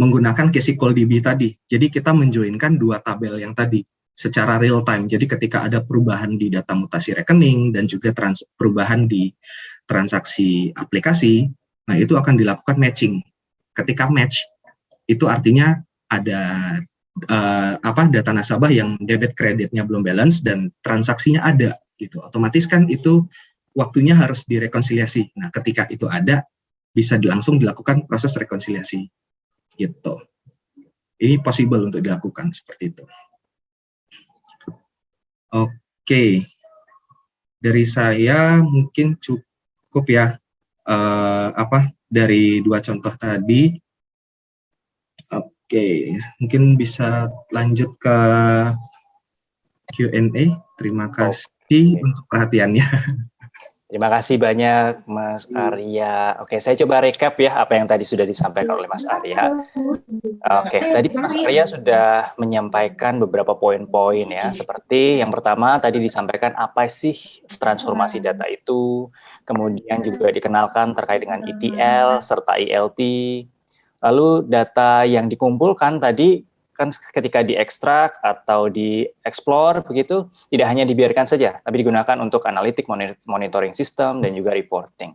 S1: menggunakan Casicol DB tadi. Jadi kita menjoinkan dua tabel yang tadi secara real time. Jadi ketika ada perubahan di data mutasi rekening dan juga trans perubahan di transaksi aplikasi nah itu akan dilakukan matching. Ketika match itu artinya ada uh, apa data nasabah yang debit kreditnya belum balance dan transaksinya ada gitu. Otomatis kan itu waktunya harus direkonsiliasi. Nah ketika itu ada bisa langsung dilakukan proses rekonsiliasi gitu ini possible untuk dilakukan seperti itu oke dari saya mungkin cukup ya uh, apa dari dua contoh tadi Oke, mungkin bisa lanjut ke Q&A. Terima kasih Oke. untuk perhatiannya.
S2: Terima kasih banyak Mas Arya. Oke, saya coba recap ya apa yang tadi sudah disampaikan oleh Mas Arya. Oke, tadi Mas Arya sudah menyampaikan beberapa poin-poin ya, seperti yang pertama tadi disampaikan apa sih transformasi data itu, kemudian juga dikenalkan terkait dengan ETL serta ELT, Lalu data yang dikumpulkan tadi kan ketika diekstrak atau dieksplor begitu tidak hanya dibiarkan saja, tapi digunakan untuk analitik monitoring sistem dan juga reporting.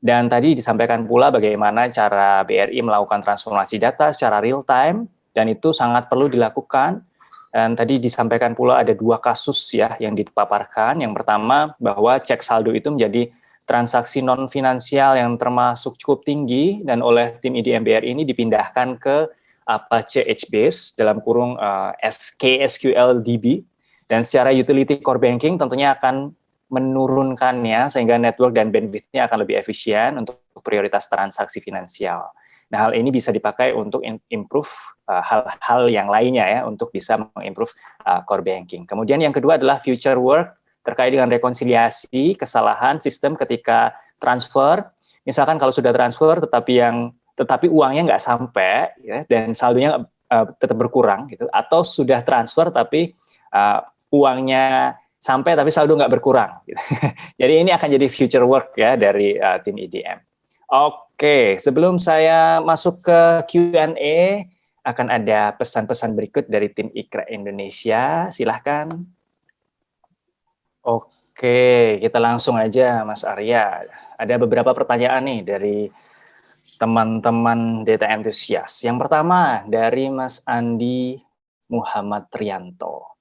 S2: Dan tadi disampaikan pula bagaimana cara BRI melakukan transformasi data secara real time dan itu sangat perlu dilakukan. Dan tadi disampaikan pula ada dua kasus ya yang dipaparkan. Yang pertama bahwa cek saldo itu menjadi transaksi non-finansial yang termasuk cukup tinggi dan oleh tim IDMBR ini dipindahkan ke Apache HBase dalam kurung uh, eh, SKSQL DB dan secara utility core banking tentunya akan menurunkannya sehingga network dan bandwidth-nya akan lebih efisien untuk prioritas transaksi finansial. Nah, hal ini bisa dipakai untuk improve eh, hal-hal uh, yang lainnya ya untuk bisa mengimprove uh, core banking. Kemudian yang kedua adalah future work terkait dengan rekonsiliasi kesalahan sistem ketika transfer. Misalkan kalau sudah transfer tetapi yang tetapi uangnya nggak sampai ya, dan saldonya uh, tetap berkurang gitu atau sudah transfer tapi uh, uangnya sampai tapi saldo nggak berkurang. Gitu. jadi ini akan jadi future work ya dari uh, tim IDM. Oke, sebelum saya masuk ke Q&A akan ada pesan-pesan berikut dari tim Ikra Indonesia. Silahkan. Oke, kita langsung aja Mas Arya. Ada beberapa pertanyaan nih dari teman-teman data entusias. Yang pertama dari Mas Andi Muhammad Trianto.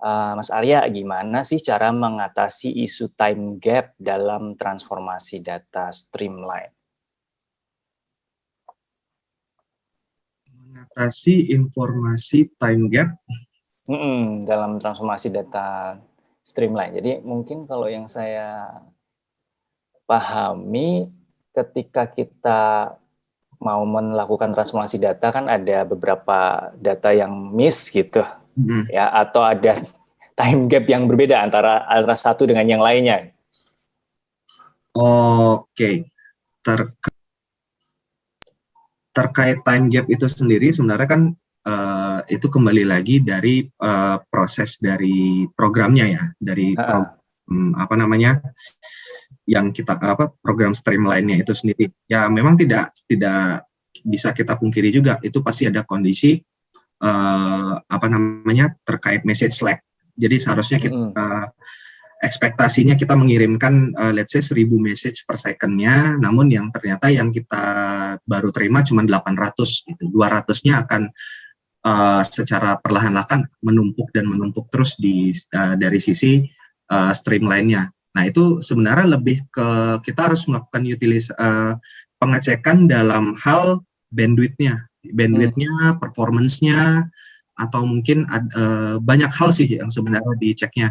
S2: Uh, Mas Arya, gimana sih cara mengatasi isu time gap dalam transformasi data streamline?
S1: Mengatasi informasi time gap?
S2: Mm -mm, dalam transformasi data streamline. Jadi mungkin kalau yang saya pahami ketika kita mau melakukan transformasi data kan ada beberapa data yang miss gitu hmm. ya atau ada time gap yang berbeda antara antara satu dengan yang lainnya.
S1: Oke. Terkait terkait time gap itu sendiri sebenarnya kan uh, itu kembali lagi dari uh, proses dari programnya ya, dari pro, um, apa namanya yang kita apa program streamline-nya itu sendiri. Ya memang tidak tidak bisa kita pungkiri juga itu pasti ada kondisi uh, apa namanya terkait message lag. Jadi seharusnya kita uh, ekspektasinya kita mengirimkan uh, let's say 1000 message per secondnya, namun yang ternyata yang kita baru terima cuma 800 gitu. 200-nya akan uh, secara perlahan-lahan menumpuk dan menumpuk terus di uh, dari sisi uh, stream lainnya. Nah, itu sebenarnya lebih ke kita harus melakukan utilis uh, pengecekan dalam hal bandwidth-nya, bandwidth-nya, hmm. performance-nya atau mungkin uh, banyak hal sih yang sebenarnya diceknya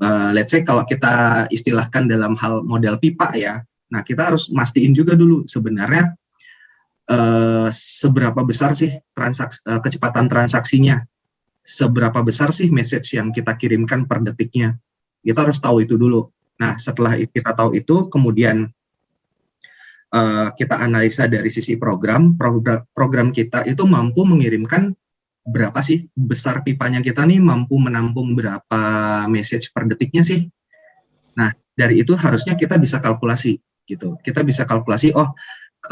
S1: uh, let's say kalau kita istilahkan dalam hal model pipa ya, nah kita harus mastiin juga dulu sebenarnya uh, seberapa besar sih transaksi, uh, kecepatan transaksinya, seberapa besar sih message yang kita kirimkan per detiknya, kita harus tahu itu dulu. Nah setelah kita tahu itu, kemudian uh, kita analisa dari sisi program, program, kita itu mampu mengirimkan berapa sih besar pipanya kita nih mampu menampung berapa message per detiknya sih. Nah, dari itu harusnya kita bisa kalkulasi gitu. Kita bisa kalkulasi oh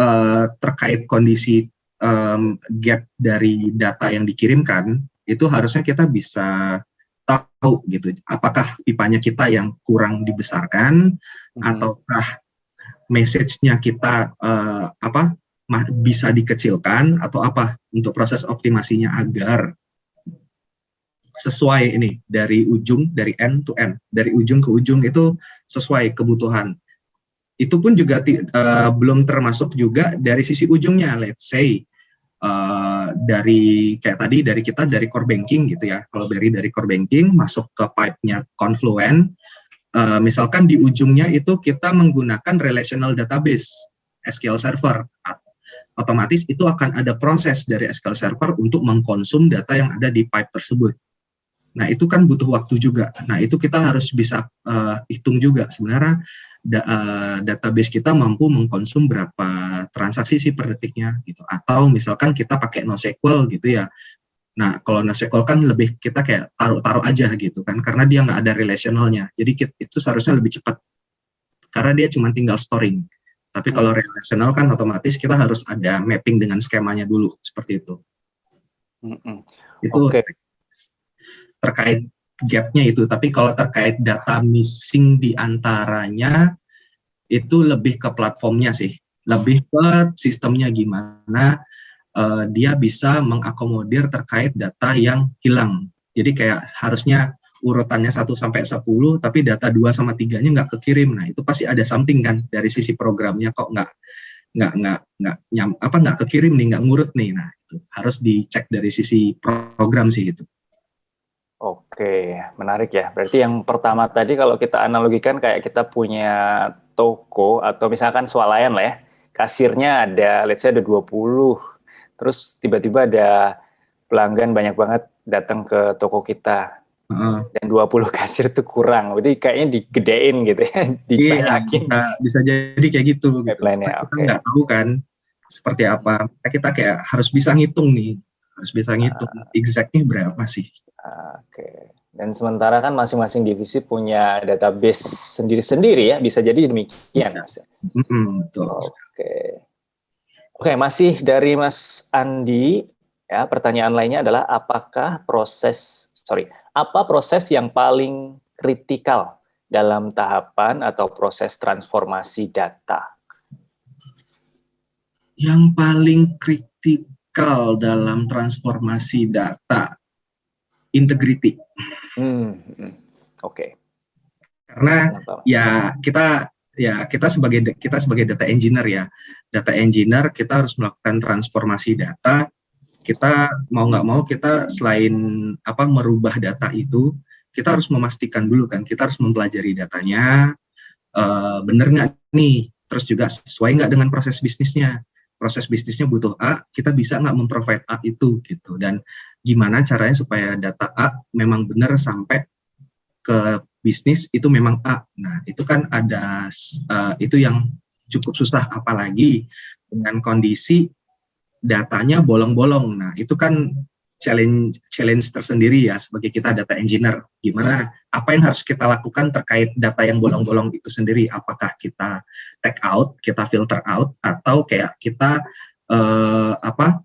S1: uh, terkait kondisi um, gap dari data yang dikirimkan itu harusnya kita bisa tahu gitu apakah pipanya kita yang kurang dibesarkan hmm. ataukah message-nya kita uh, apa bisa dikecilkan atau apa untuk proses optimasinya agar sesuai ini dari ujung dari end to end dari ujung ke ujung itu sesuai kebutuhan itu pun juga uh, belum termasuk juga dari sisi ujungnya let's say uh, dari kayak tadi dari kita dari core banking gitu ya kalau dari dari core banking masuk ke pipe-nya Confluent uh, misalkan di ujungnya itu kita menggunakan relational database SQL Server otomatis itu akan ada proses dari SQL Server untuk mengkonsum data yang ada di pipe tersebut. Nah, itu kan butuh waktu juga. Nah, itu kita harus bisa uh, hitung juga sebenarnya da uh, database kita mampu mengkonsum berapa transaksi sih per detiknya gitu. Atau misalkan kita pakai NoSQL gitu ya. Nah, kalau NoSQL kan lebih kita kayak taruh-taruh aja gitu kan karena dia nggak ada relationalnya. Jadi itu seharusnya lebih cepat. Karena dia cuma tinggal storing. Tapi hmm. kalau relasional kan otomatis kita harus ada mapping dengan skemanya dulu seperti itu. Hmm. Itu okay. Terkait gapnya itu. Tapi kalau terkait data missing di antaranya itu lebih ke platformnya sih, lebih ke sistemnya gimana uh, dia bisa mengakomodir terkait data yang hilang. Jadi kayak harusnya urutannya 1 sampai 10 tapi data 2 sama 3-nya nggak kekirim. Nah, itu pasti ada something kan dari sisi programnya kok nggak nggak nggak nggak nyam apa nggak kekirim nih nggak ngurut nih nah itu harus dicek dari sisi program sih itu
S2: oke menarik ya berarti yang pertama tadi kalau kita analogikan kayak kita punya toko atau misalkan swalayan lah ya kasirnya ada let's say ada 20 terus tiba-tiba ada pelanggan banyak banget datang ke toko kita Uh. Dan 20 kasir itu kurang. Berarti kayaknya digedein gitu ya,
S1: dibanyakin. Iya, bisa, bisa jadi kayak gitu. gitu. Kita okay. nggak tahu kan seperti apa. Kita kayak harus bisa ngitung nih. Harus bisa ngitung uh. exactnya berapa sih.
S2: Uh, Oke. Okay. Dan sementara kan masing-masing divisi punya database sendiri-sendiri ya. Bisa jadi demikian. Mas. Mm -hmm, betul. Oke. Okay. Oke, okay, masih dari Mas Andi. Ya, pertanyaan lainnya adalah apakah proses sorry, apa proses yang paling kritikal dalam tahapan atau proses transformasi data?
S1: Yang paling kritikal dalam transformasi data, integrity. Hmm,
S2: hmm. Oke. Okay.
S1: Karena ya kita ya kita sebagai kita sebagai data engineer ya, data engineer kita harus melakukan transformasi data kita mau nggak mau kita selain apa merubah data itu kita harus memastikan dulu kan kita harus mempelajari datanya uh, bener nggak nih terus juga sesuai nggak dengan proses bisnisnya proses bisnisnya butuh A kita bisa nggak memprovide A itu gitu dan gimana caranya supaya data A memang benar sampai ke bisnis itu memang A nah itu kan ada uh, itu yang cukup susah apalagi dengan kondisi datanya bolong-bolong. Nah, itu kan challenge challenge tersendiri ya sebagai kita data engineer. Gimana apa yang harus kita lakukan terkait data yang bolong-bolong itu sendiri? Apakah kita take out, kita filter out atau kayak kita uh, apa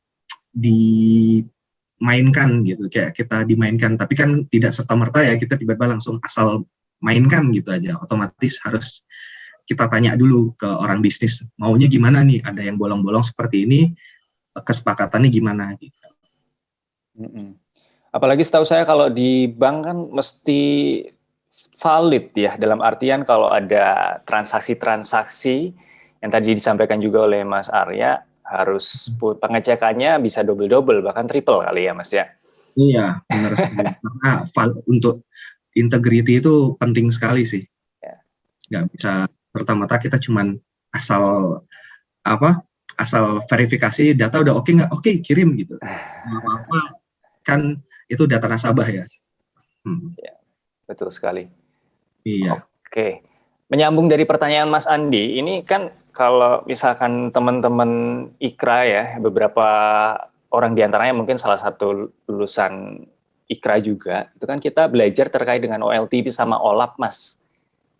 S1: dimainkan gitu kayak kita dimainkan tapi kan tidak serta merta ya kita tiba-tiba langsung asal mainkan gitu aja otomatis harus kita tanya dulu ke orang bisnis maunya gimana nih ada yang bolong-bolong seperti ini kesepakatannya gimana gitu.
S2: Mm -mm. Apalagi setahu saya kalau di bank kan mesti valid ya dalam artian kalau ada transaksi-transaksi yang tadi disampaikan juga oleh Mas Arya harus hmm. pengecekannya bisa double-double bahkan triple kali ya Mas ya.
S1: Iya, benar Karena untuk integrity itu penting sekali sih. Ya. Nggak bisa pertama-tama kita cuman asal apa asal verifikasi data udah oke okay nggak oke okay, kirim gitu apa-apa kan itu data nasabah ya.
S2: Hmm. ya betul sekali
S1: iya
S2: oke menyambung dari pertanyaan Mas Andi ini kan kalau misalkan teman-teman Ikra ya beberapa orang di antaranya mungkin salah satu lulusan Ikra juga itu kan kita belajar terkait dengan OLTP sama OLAP Mas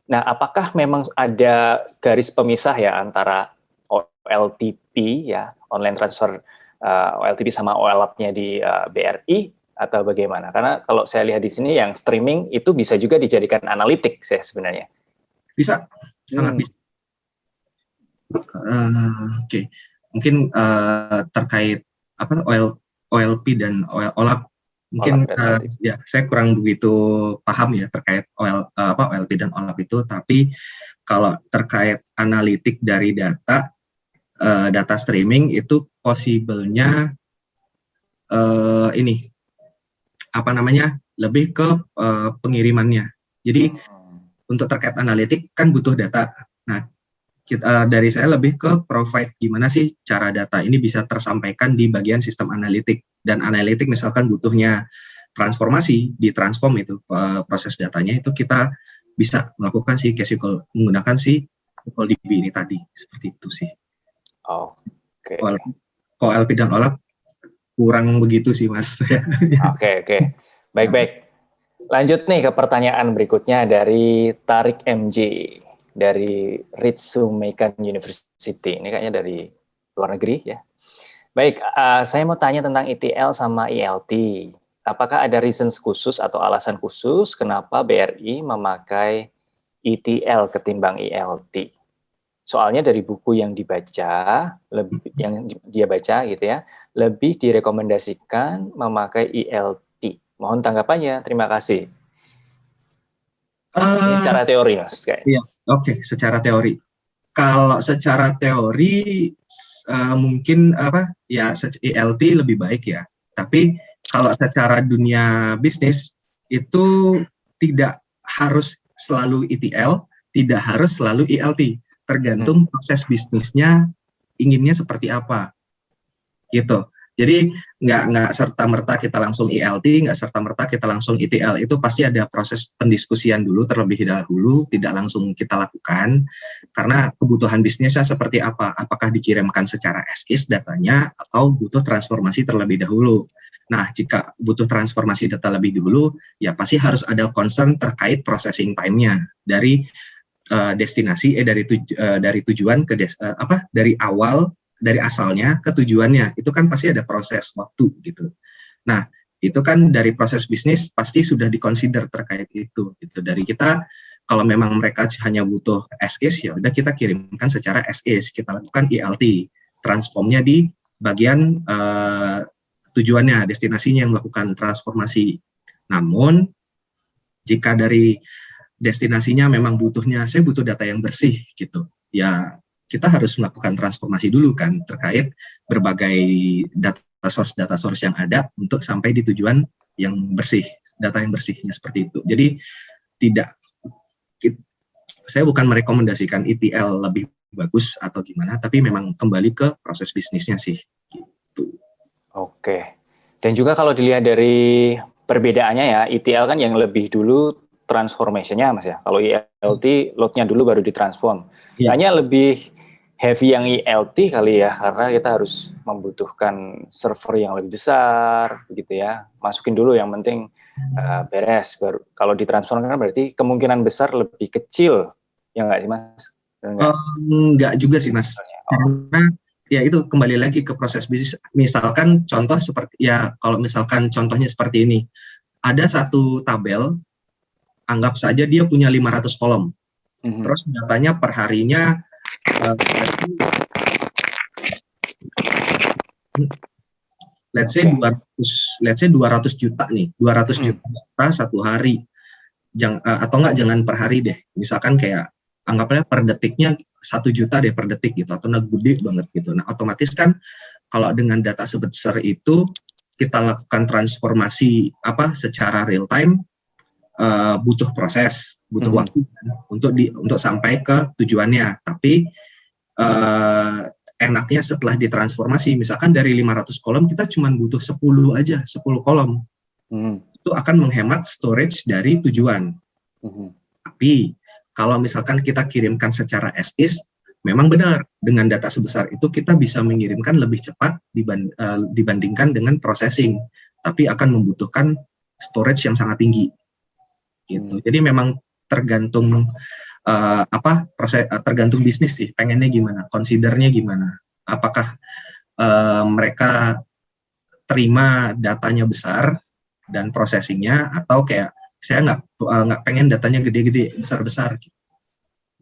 S2: Nah, apakah memang ada garis pemisah ya antara OLTP ya, online transfer uh, eh, OLTP sama OLAP-nya di uh, eh, BRI atau bagaimana? Karena kalau saya lihat di sini yang streaming itu bisa juga dijadikan analitik saya sebenarnya.
S1: Bisa, sangat hmm. bisa. Uh, Oke, okay. mungkin uh, terkait apa OL, OLP dan OLAP mungkin uh, ya saya kurang begitu paham ya terkait OL uh, apa OLP dan OLAP itu tapi kalau terkait analitik dari data uh, data streaming itu possible-nya uh, ini apa namanya lebih ke uh, pengirimannya jadi hmm. untuk terkait analitik kan butuh data nah kita dari saya lebih ke provide gimana sih cara data ini bisa tersampaikan di bagian sistem analitik dan analitik misalkan butuhnya transformasi di transform itu proses datanya itu kita bisa melakukan si SQL menggunakan si DB ini tadi seperti itu sih.
S2: Oh, oke. Okay.
S1: OLP dan OLAP kurang begitu sih mas.
S2: Oke okay, oke, okay. baik baik. Lanjut nih ke pertanyaan berikutnya dari Tarik MJ dari Ritsumeikan University. Ini kayaknya dari luar negeri ya. Baik, uh, saya mau tanya tentang ETL sama ELT. Apakah ada reasons khusus atau alasan khusus kenapa BRI memakai ETL ketimbang ELT? Soalnya dari buku yang dibaca, lebih yang dia baca gitu ya, lebih direkomendasikan memakai ELT. Mohon tanggapannya. Terima kasih. Uh, Ini eh, secara teori, Mas.
S1: Iya, oke, okay, secara teori. Kalau secara teori uh, mungkin apa ya ELT lebih baik ya. Tapi kalau secara dunia bisnis itu tidak harus selalu ETL, tidak harus selalu ELT. Tergantung hmm. proses bisnisnya inginnya seperti apa. Gitu. Jadi nggak nggak serta merta kita langsung ELT, nggak serta merta kita langsung ETL. Itu pasti ada proses pendiskusian dulu terlebih dahulu, tidak langsung kita lakukan karena kebutuhan bisnisnya seperti apa. Apakah dikirimkan secara as is datanya atau butuh transformasi terlebih dahulu. Nah, jika butuh transformasi data lebih dulu, ya pasti harus ada concern terkait processing time-nya dari uh, destinasi eh dari tuj uh, dari tujuan ke des uh, apa dari awal dari asalnya ke tujuannya. Itu kan pasti ada proses waktu gitu. Nah itu kan dari proses bisnis pasti sudah dikonsider terkait itu gitu. Dari kita kalau memang mereka hanya butuh SS ya udah kita kirimkan secara SS kita lakukan ELT transformnya di bagian uh, tujuannya destinasinya yang melakukan transformasi. Namun jika dari destinasinya memang butuhnya saya butuh data yang bersih gitu. Ya kita harus melakukan transformasi dulu kan terkait berbagai data source data source yang ada untuk sampai di tujuan yang bersih data yang bersihnya seperti itu. Jadi tidak saya bukan merekomendasikan ETL lebih bagus atau gimana tapi memang kembali ke proses bisnisnya sih gitu.
S2: Oke. Dan juga kalau dilihat dari perbedaannya ya ETL kan yang lebih dulu transformation-nya Mas ya. Kalau ELT load-nya dulu baru ditransform. Ya. Hanya lebih heavy yang ELT kali ya karena kita harus membutuhkan server yang lebih besar begitu ya masukin dulu yang penting uh, beres baru kalau ditransfer kan berarti kemungkinan besar lebih kecil ya nggak sih mas
S1: enggak? Um, enggak juga sih mas oh. karena ya itu kembali lagi ke proses bisnis misalkan contoh seperti ya kalau misalkan contohnya seperti ini ada satu tabel anggap saja dia punya 500 kolom.
S2: Mhm.
S1: Terus datanya per harinya uh, let's say
S2: Oke.
S1: 200 let's say 200 juta nih, 200
S2: Hmm.
S1: juta data satu hari. Jang, uh, atau enggak jangan per hari deh. Misalkan kayak anggapnya per detiknya satu juta deh per detik gitu atau nah gede banget gitu. Nah, otomatis kan kalau dengan data sebesar itu kita lakukan transformasi apa secara real time uh, butuh proses, butuh
S2: Mhm.
S1: waktu kan, untuk di untuk sampai ke tujuannya. Tapi uh, enaknya setelah ditransformasi, misalkan dari 500 kolom kita cuma butuh 10 aja, 10 kolom.
S2: Mhm.
S1: Itu akan menghemat storage dari tujuan.
S2: Mhm.
S1: Tapi kalau misalkan kita kirimkan secara as is, memang benar dengan data sebesar itu kita bisa mengirimkan lebih cepat diban- eh, dibandingkan dengan processing, tapi akan membutuhkan storage yang sangat tinggi. Gitu.
S2: Hmm.
S1: Jadi memang tergantung eh, apa proses eh, tergantung bisnis sih, pengennya gimana, considernya gimana. Apakah eh, mereka terima datanya besar dan processingnya atau kayak saya nggak nggak pengen datanya gede-gede besar-besar gitu.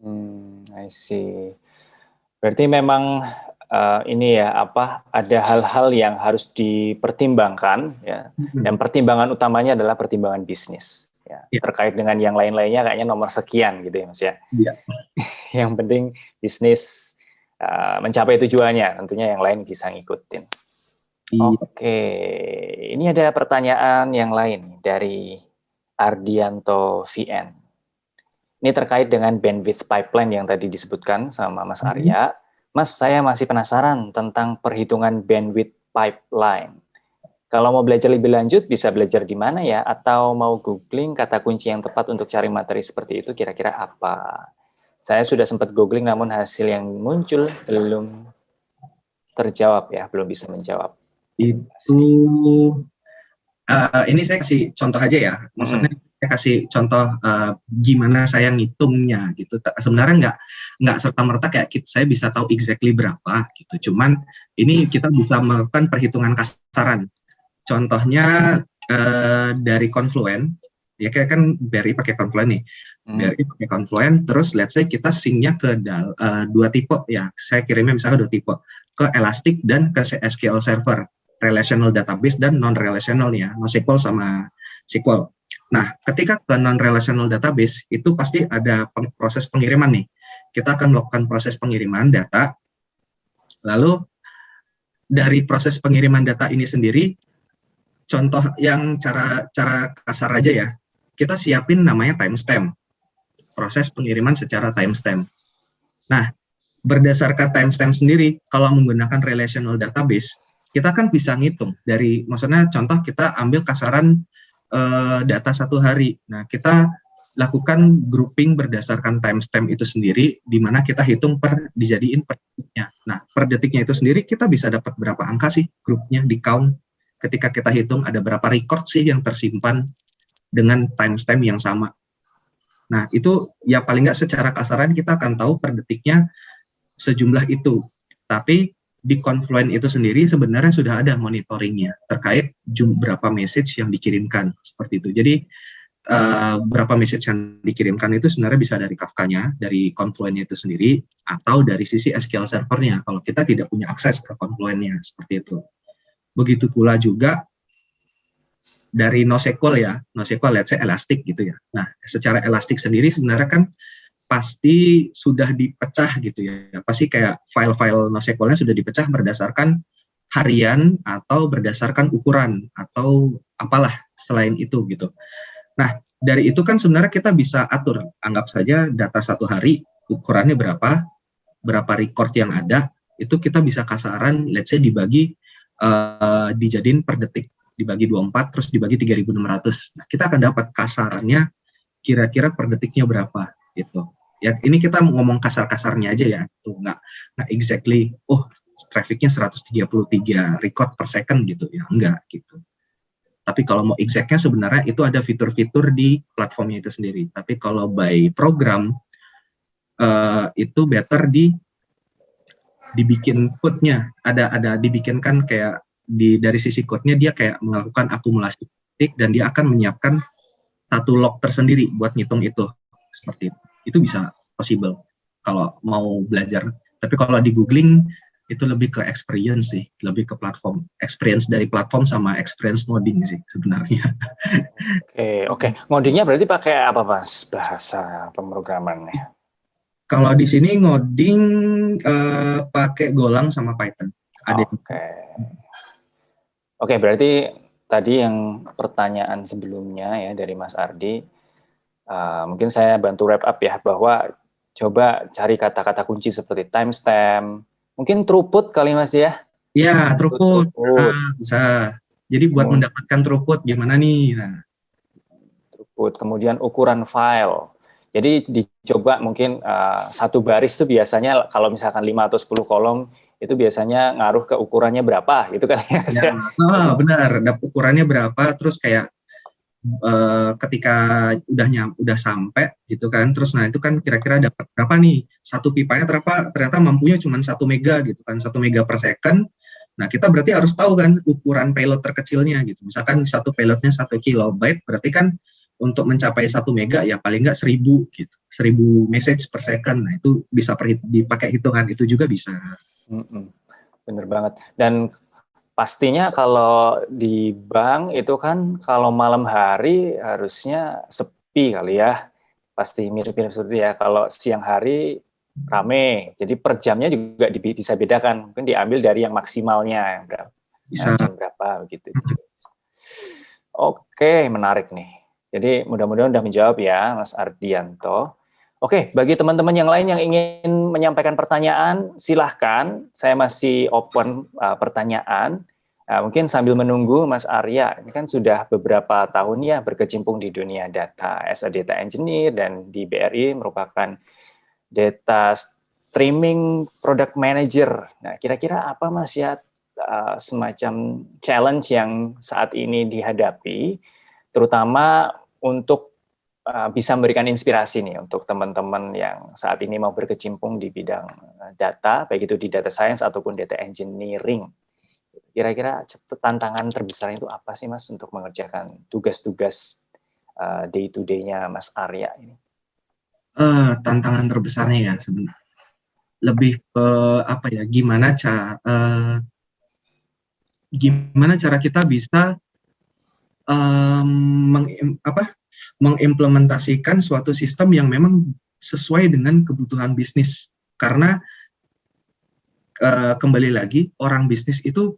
S2: Hmm, I see. Berarti memang eh, ini ya apa ada hal-hal yang harus dipertimbangkan ya dan pertimbangan utamanya adalah pertimbangan bisnis ya
S1: Ya.
S2: terkait dengan yang lain-lainnya kayaknya nomor sekian gitu ya Mas ya.
S1: Iya.
S2: yang penting bisnis eh, mencapai tujuannya tentunya yang lain bisa ngikutin.
S1: Iya.
S2: Oke, ini ada pertanyaan yang lain dari Ardianto VN. Ini terkait dengan bandwidth pipeline yang tadi disebutkan sama Mas
S1: Mhm.
S2: Arya. Mas, saya masih penasaran tentang perhitungan bandwidth pipeline. Kalau mau belajar lebih lanjut, bisa belajar di mana ya? Atau mau googling kata kunci yang tepat untuk cari materi seperti itu kira-kira apa? Saya sudah sempat googling namun hasil yang muncul belum terjawab ya, belum bisa menjawab.
S1: itu eh, ini saya kasih contoh aja ya maksudnya saya kasih contoh eh, gimana saya ngitungnya gitu sebenarnya nggak nggak serta merta kayak kit- saya bisa tahu exactly berapa gitu cuman ini kita bisa melakukan perhitungan kasaran contohnya eh, dari Confluent ya kayak kan BRI pakai Confluent nih
S2: Hmm.
S1: BRI pakai Confluent terus let's say kita syncnya ke dal- eh, dua tipe ya saya kirimnya misalnya dua tipe ke Elastic dan ke SQL Server relational database dan non relational ya NoSQL sama SQL. Nah, ketika ke non relational database itu pasti ada peng- proses pengiriman nih. Kita akan melakukan proses pengiriman data. Lalu dari proses pengiriman data ini sendiri contoh yang cara cara kasar aja ya. Kita siapin namanya timestamp. Proses pengiriman secara timestamp. Nah, berdasarkan timestamp sendiri kalau menggunakan relational database kita kan bisa ngitung dari maksudnya contoh kita ambil kasaran eh, data satu hari. Nah, kita lakukan grouping berdasarkan timestamp itu sendiri di mana kita hitung per dijadiin per detiknya. Nah, per detiknya itu sendiri kita bisa dapat berapa angka sih grupnya di count ketika kita hitung ada berapa record sih yang tersimpan dengan timestamp yang sama. Nah, itu ya paling nggak secara kasaran kita akan tahu per detiknya sejumlah itu. Tapi di Confluent itu sendiri sebenarnya sudah ada monitoringnya terkait berapa message yang dikirimkan seperti itu. Jadi uh, berapa message yang dikirimkan itu sebenarnya bisa dari Kafka-nya, dari Confluent itu sendiri, atau dari sisi SQL servernya kalau kita tidak punya akses ke Confluent-nya seperti itu. Begitu pula juga dari NoSQL ya, NoSQL let's say Elastic gitu ya. Nah, secara Elastic sendiri sebenarnya kan pasti sudah dipecah gitu ya. Pasti kayak file-file NoSQL-nya sudah dipecah berdasarkan harian atau berdasarkan ukuran atau apalah selain itu gitu. Nah, dari itu kan sebenarnya kita bisa atur. Anggap saja data satu hari ukurannya berapa, berapa record yang ada, itu kita bisa kasaran let's say dibagi uh, dijadiin per detik, dibagi 24 terus dibagi 3600. Nah, kita akan dapat kasarannya kira-kira per detiknya berapa gitu. Ya ini kita ngomong kasar-kasarnya aja ya, tuh nggak nggak exactly, oh trafficnya 133 record per second gitu ya, enggak gitu. Tapi kalau mau exactnya sebenarnya itu ada fitur-fitur di platformnya itu sendiri. Tapi kalau by program uh, itu better di dibikin code-nya, ada ada dibikinkan kayak di dari sisi code-nya dia kayak melakukan akumulasi titik dan dia akan menyiapkan satu log tersendiri buat ngitung itu seperti itu. Itu bisa possible kalau mau belajar. Tapi kalau di googling itu lebih ke experience sih, lebih ke platform, experience dari platform sama experience ngoding sih sebenarnya.
S2: Oke, oke. Ngodingnya berarti pakai apa mas bahasa pemrogramannya?
S1: Kalau di sini ngoding uh, pakai Golang sama Python.
S2: Ada. Oke. Okay. Oke, okay, berarti tadi yang pertanyaan sebelumnya ya dari Mas Ardi, uh, mungkin saya bantu wrap up ya bahwa coba cari kata-kata kunci seperti timestamp, mungkin throughput kali Mas ya?
S1: Iya, throughput. throughput. Nah, bisa. Jadi buat oh. mendapatkan throughput gimana nih? Nah.
S2: Throughput, kemudian ukuran file. Jadi dicoba mungkin uh, satu baris itu biasanya kalau misalkan 5 atau 10 kolom itu biasanya ngaruh ke ukurannya berapa gitu kan ya.
S1: oh, benar, ukurannya berapa terus kayak uh, ketika udah nyam, udah sampai gitu kan. Terus nah itu kan kira-kira dapat berapa nih? Satu pipanya ternyata ternyata mampunya cuma satu mega gitu kan satu mega per second. Nah kita berarti harus tahu kan ukuran payload terkecilnya gitu. Misalkan satu payloadnya satu kilobyte berarti kan untuk mencapai satu mega ya paling nggak seribu gitu. Seribu message per second. Nah itu bisa dipakai hitungan itu juga bisa.
S2: Bener banget. Dan pastinya kalau di bank itu kan kalau malam hari harusnya sepi kali ya. Pasti mirip-mirip seperti ya. Kalau siang hari rame. Jadi per jamnya juga bisa bedakan. Mungkin diambil dari yang maksimalnya berapa bisa. jam berapa begitu oke menarik nih jadi mudah-mudahan sudah menjawab ya Mas Ardianto. Oke, bagi teman-teman yang lain yang ingin menyampaikan pertanyaan, silahkan. Saya masih open uh, pertanyaan. Uh, mungkin sambil menunggu Mas Arya, ini kan sudah beberapa tahun ya berkecimpung di dunia data as a data engineer dan di BRI merupakan data streaming product manager. Nah, kira-kira apa Mas ya uh, semacam challenge yang saat ini dihadapi, terutama untuk uh, bisa memberikan inspirasi nih untuk teman-teman yang saat ini mau berkecimpung di bidang uh, data, baik itu di data science ataupun data engineering. Kira-kira tantangan terbesar itu apa sih Mas untuk mengerjakan tugas-tugas uh, day to day-nya Mas Arya ini?
S1: Uh, tantangan terbesarnya ya sebenarnya lebih ke apa ya gimana cara uh, gimana cara kita bisa um, meng, apa, mengimplementasikan suatu sistem yang memang sesuai dengan kebutuhan bisnis. Karena uh, kembali lagi, orang bisnis itu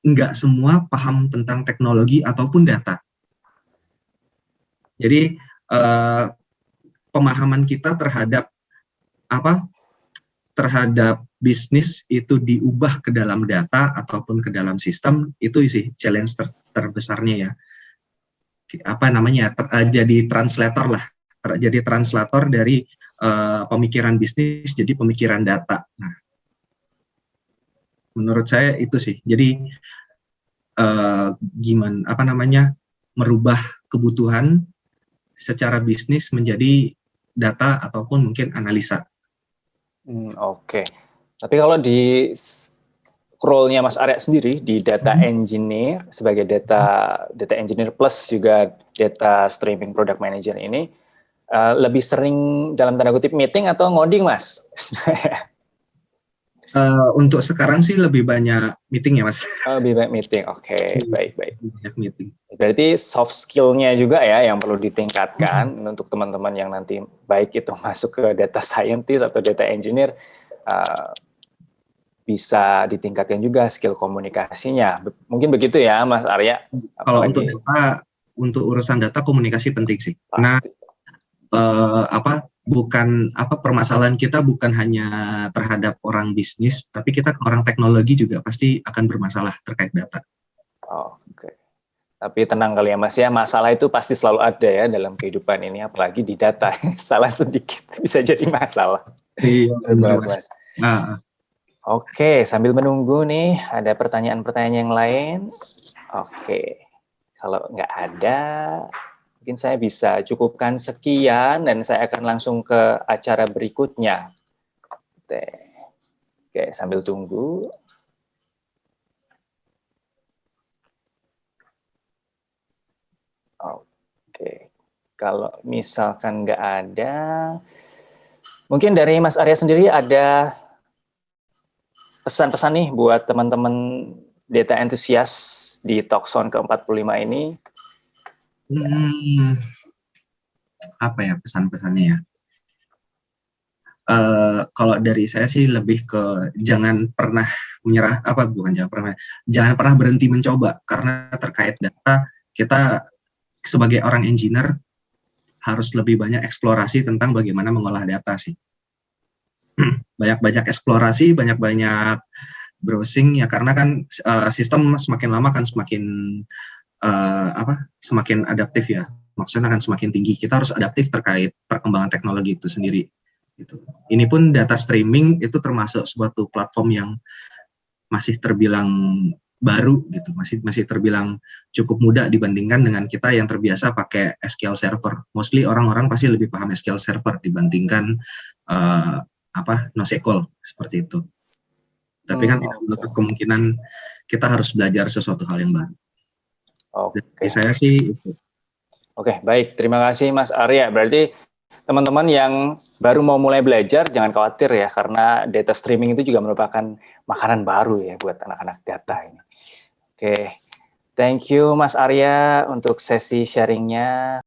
S1: nggak semua paham tentang teknologi ataupun data. Jadi uh, pemahaman kita terhadap apa terhadap bisnis itu diubah ke dalam data ataupun ke dalam sistem itu sih challenge ter terbesarnya ya apa namanya ter, uh, jadi translator lah. Ter, jadi translator dari uh, pemikiran bisnis jadi pemikiran data. Nah menurut saya itu sih. Jadi uh, gimana apa namanya merubah kebutuhan secara bisnis menjadi data ataupun mungkin analisa.
S2: Hmm, oke. Okay. tapi kalau di role-nya Mas Arya sendiri di data hmm. engineer sebagai data data engineer plus juga data streaming product manager ini uh, lebih sering dalam tanda kutip meeting atau ngoding Mas?
S1: uh, untuk sekarang sih lebih banyak meeting ya Mas.
S2: Oh, lebih banyak meeting, oke okay. baik baik. Banyak meeting. Berarti soft skill-nya juga ya yang perlu ditingkatkan hmm. untuk teman-teman yang nanti baik itu masuk ke data scientist atau data engineer. Uh, bisa ditingkatkan juga skill komunikasinya. Mungkin begitu ya, Mas Arya.
S1: Kalau untuk data, untuk urusan data komunikasi penting sih. Pasti. Karena uh, apa bukan apa permasalahan kita bukan hanya terhadap orang bisnis, tapi kita orang teknologi juga pasti akan bermasalah terkait data.
S2: Oh, Oke. Okay. Tapi tenang kali ya Mas ya, masalah itu pasti selalu ada ya dalam kehidupan ini, apalagi di data. Salah sedikit bisa jadi masalah. Iya, benar, Mas. Nah, Oke, sambil menunggu nih, ada pertanyaan-pertanyaan yang lain. Oke, kalau nggak ada, mungkin saya bisa cukupkan sekian dan saya akan langsung ke acara berikutnya. Oke, sambil tunggu. Oke, Kalau misalkan nggak ada, mungkin dari Mas Arya sendiri ada pesan-pesan nih buat teman-teman data entusias di Talkson ke-45 ini?
S1: Hmm, apa ya pesan-pesannya ya? Uh, kalau dari saya sih lebih ke jangan pernah menyerah apa bukan jangan pernah jangan pernah berhenti mencoba karena terkait data kita sebagai orang engineer harus lebih banyak eksplorasi tentang bagaimana mengolah data sih banyak-banyak eksplorasi banyak-banyak browsing ya. Karena kan uh, sistem semakin lama kan semakin uh, apa semakin adaptif ya. Maksudnya akan semakin tinggi. Kita harus adaptif terkait perkembangan teknologi itu sendiri gitu. Ini pun data streaming itu termasuk suatu platform yang masih terbilang baru gitu. Masih masih terbilang cukup mudah dibandingkan dengan kita yang terbiasa pakai SQL Server. Mostly orang-orang pasti lebih paham SQL Server dibandingkan uh, apa NoSQL seperti itu tapi kan tidak menutup kemungkinan kita harus belajar sesuatu hal yang baru. Oke. Okay. saya sih itu.
S2: Oke, baik. Terima kasih Mas Arya. Berarti teman-teman yang baru mau mulai belajar jangan khawatir ya karena data streaming itu juga merupakan makanan baru ya buat anak-anak data ini. Oke. Thank you Mas Arya untuk sesi sharingnya.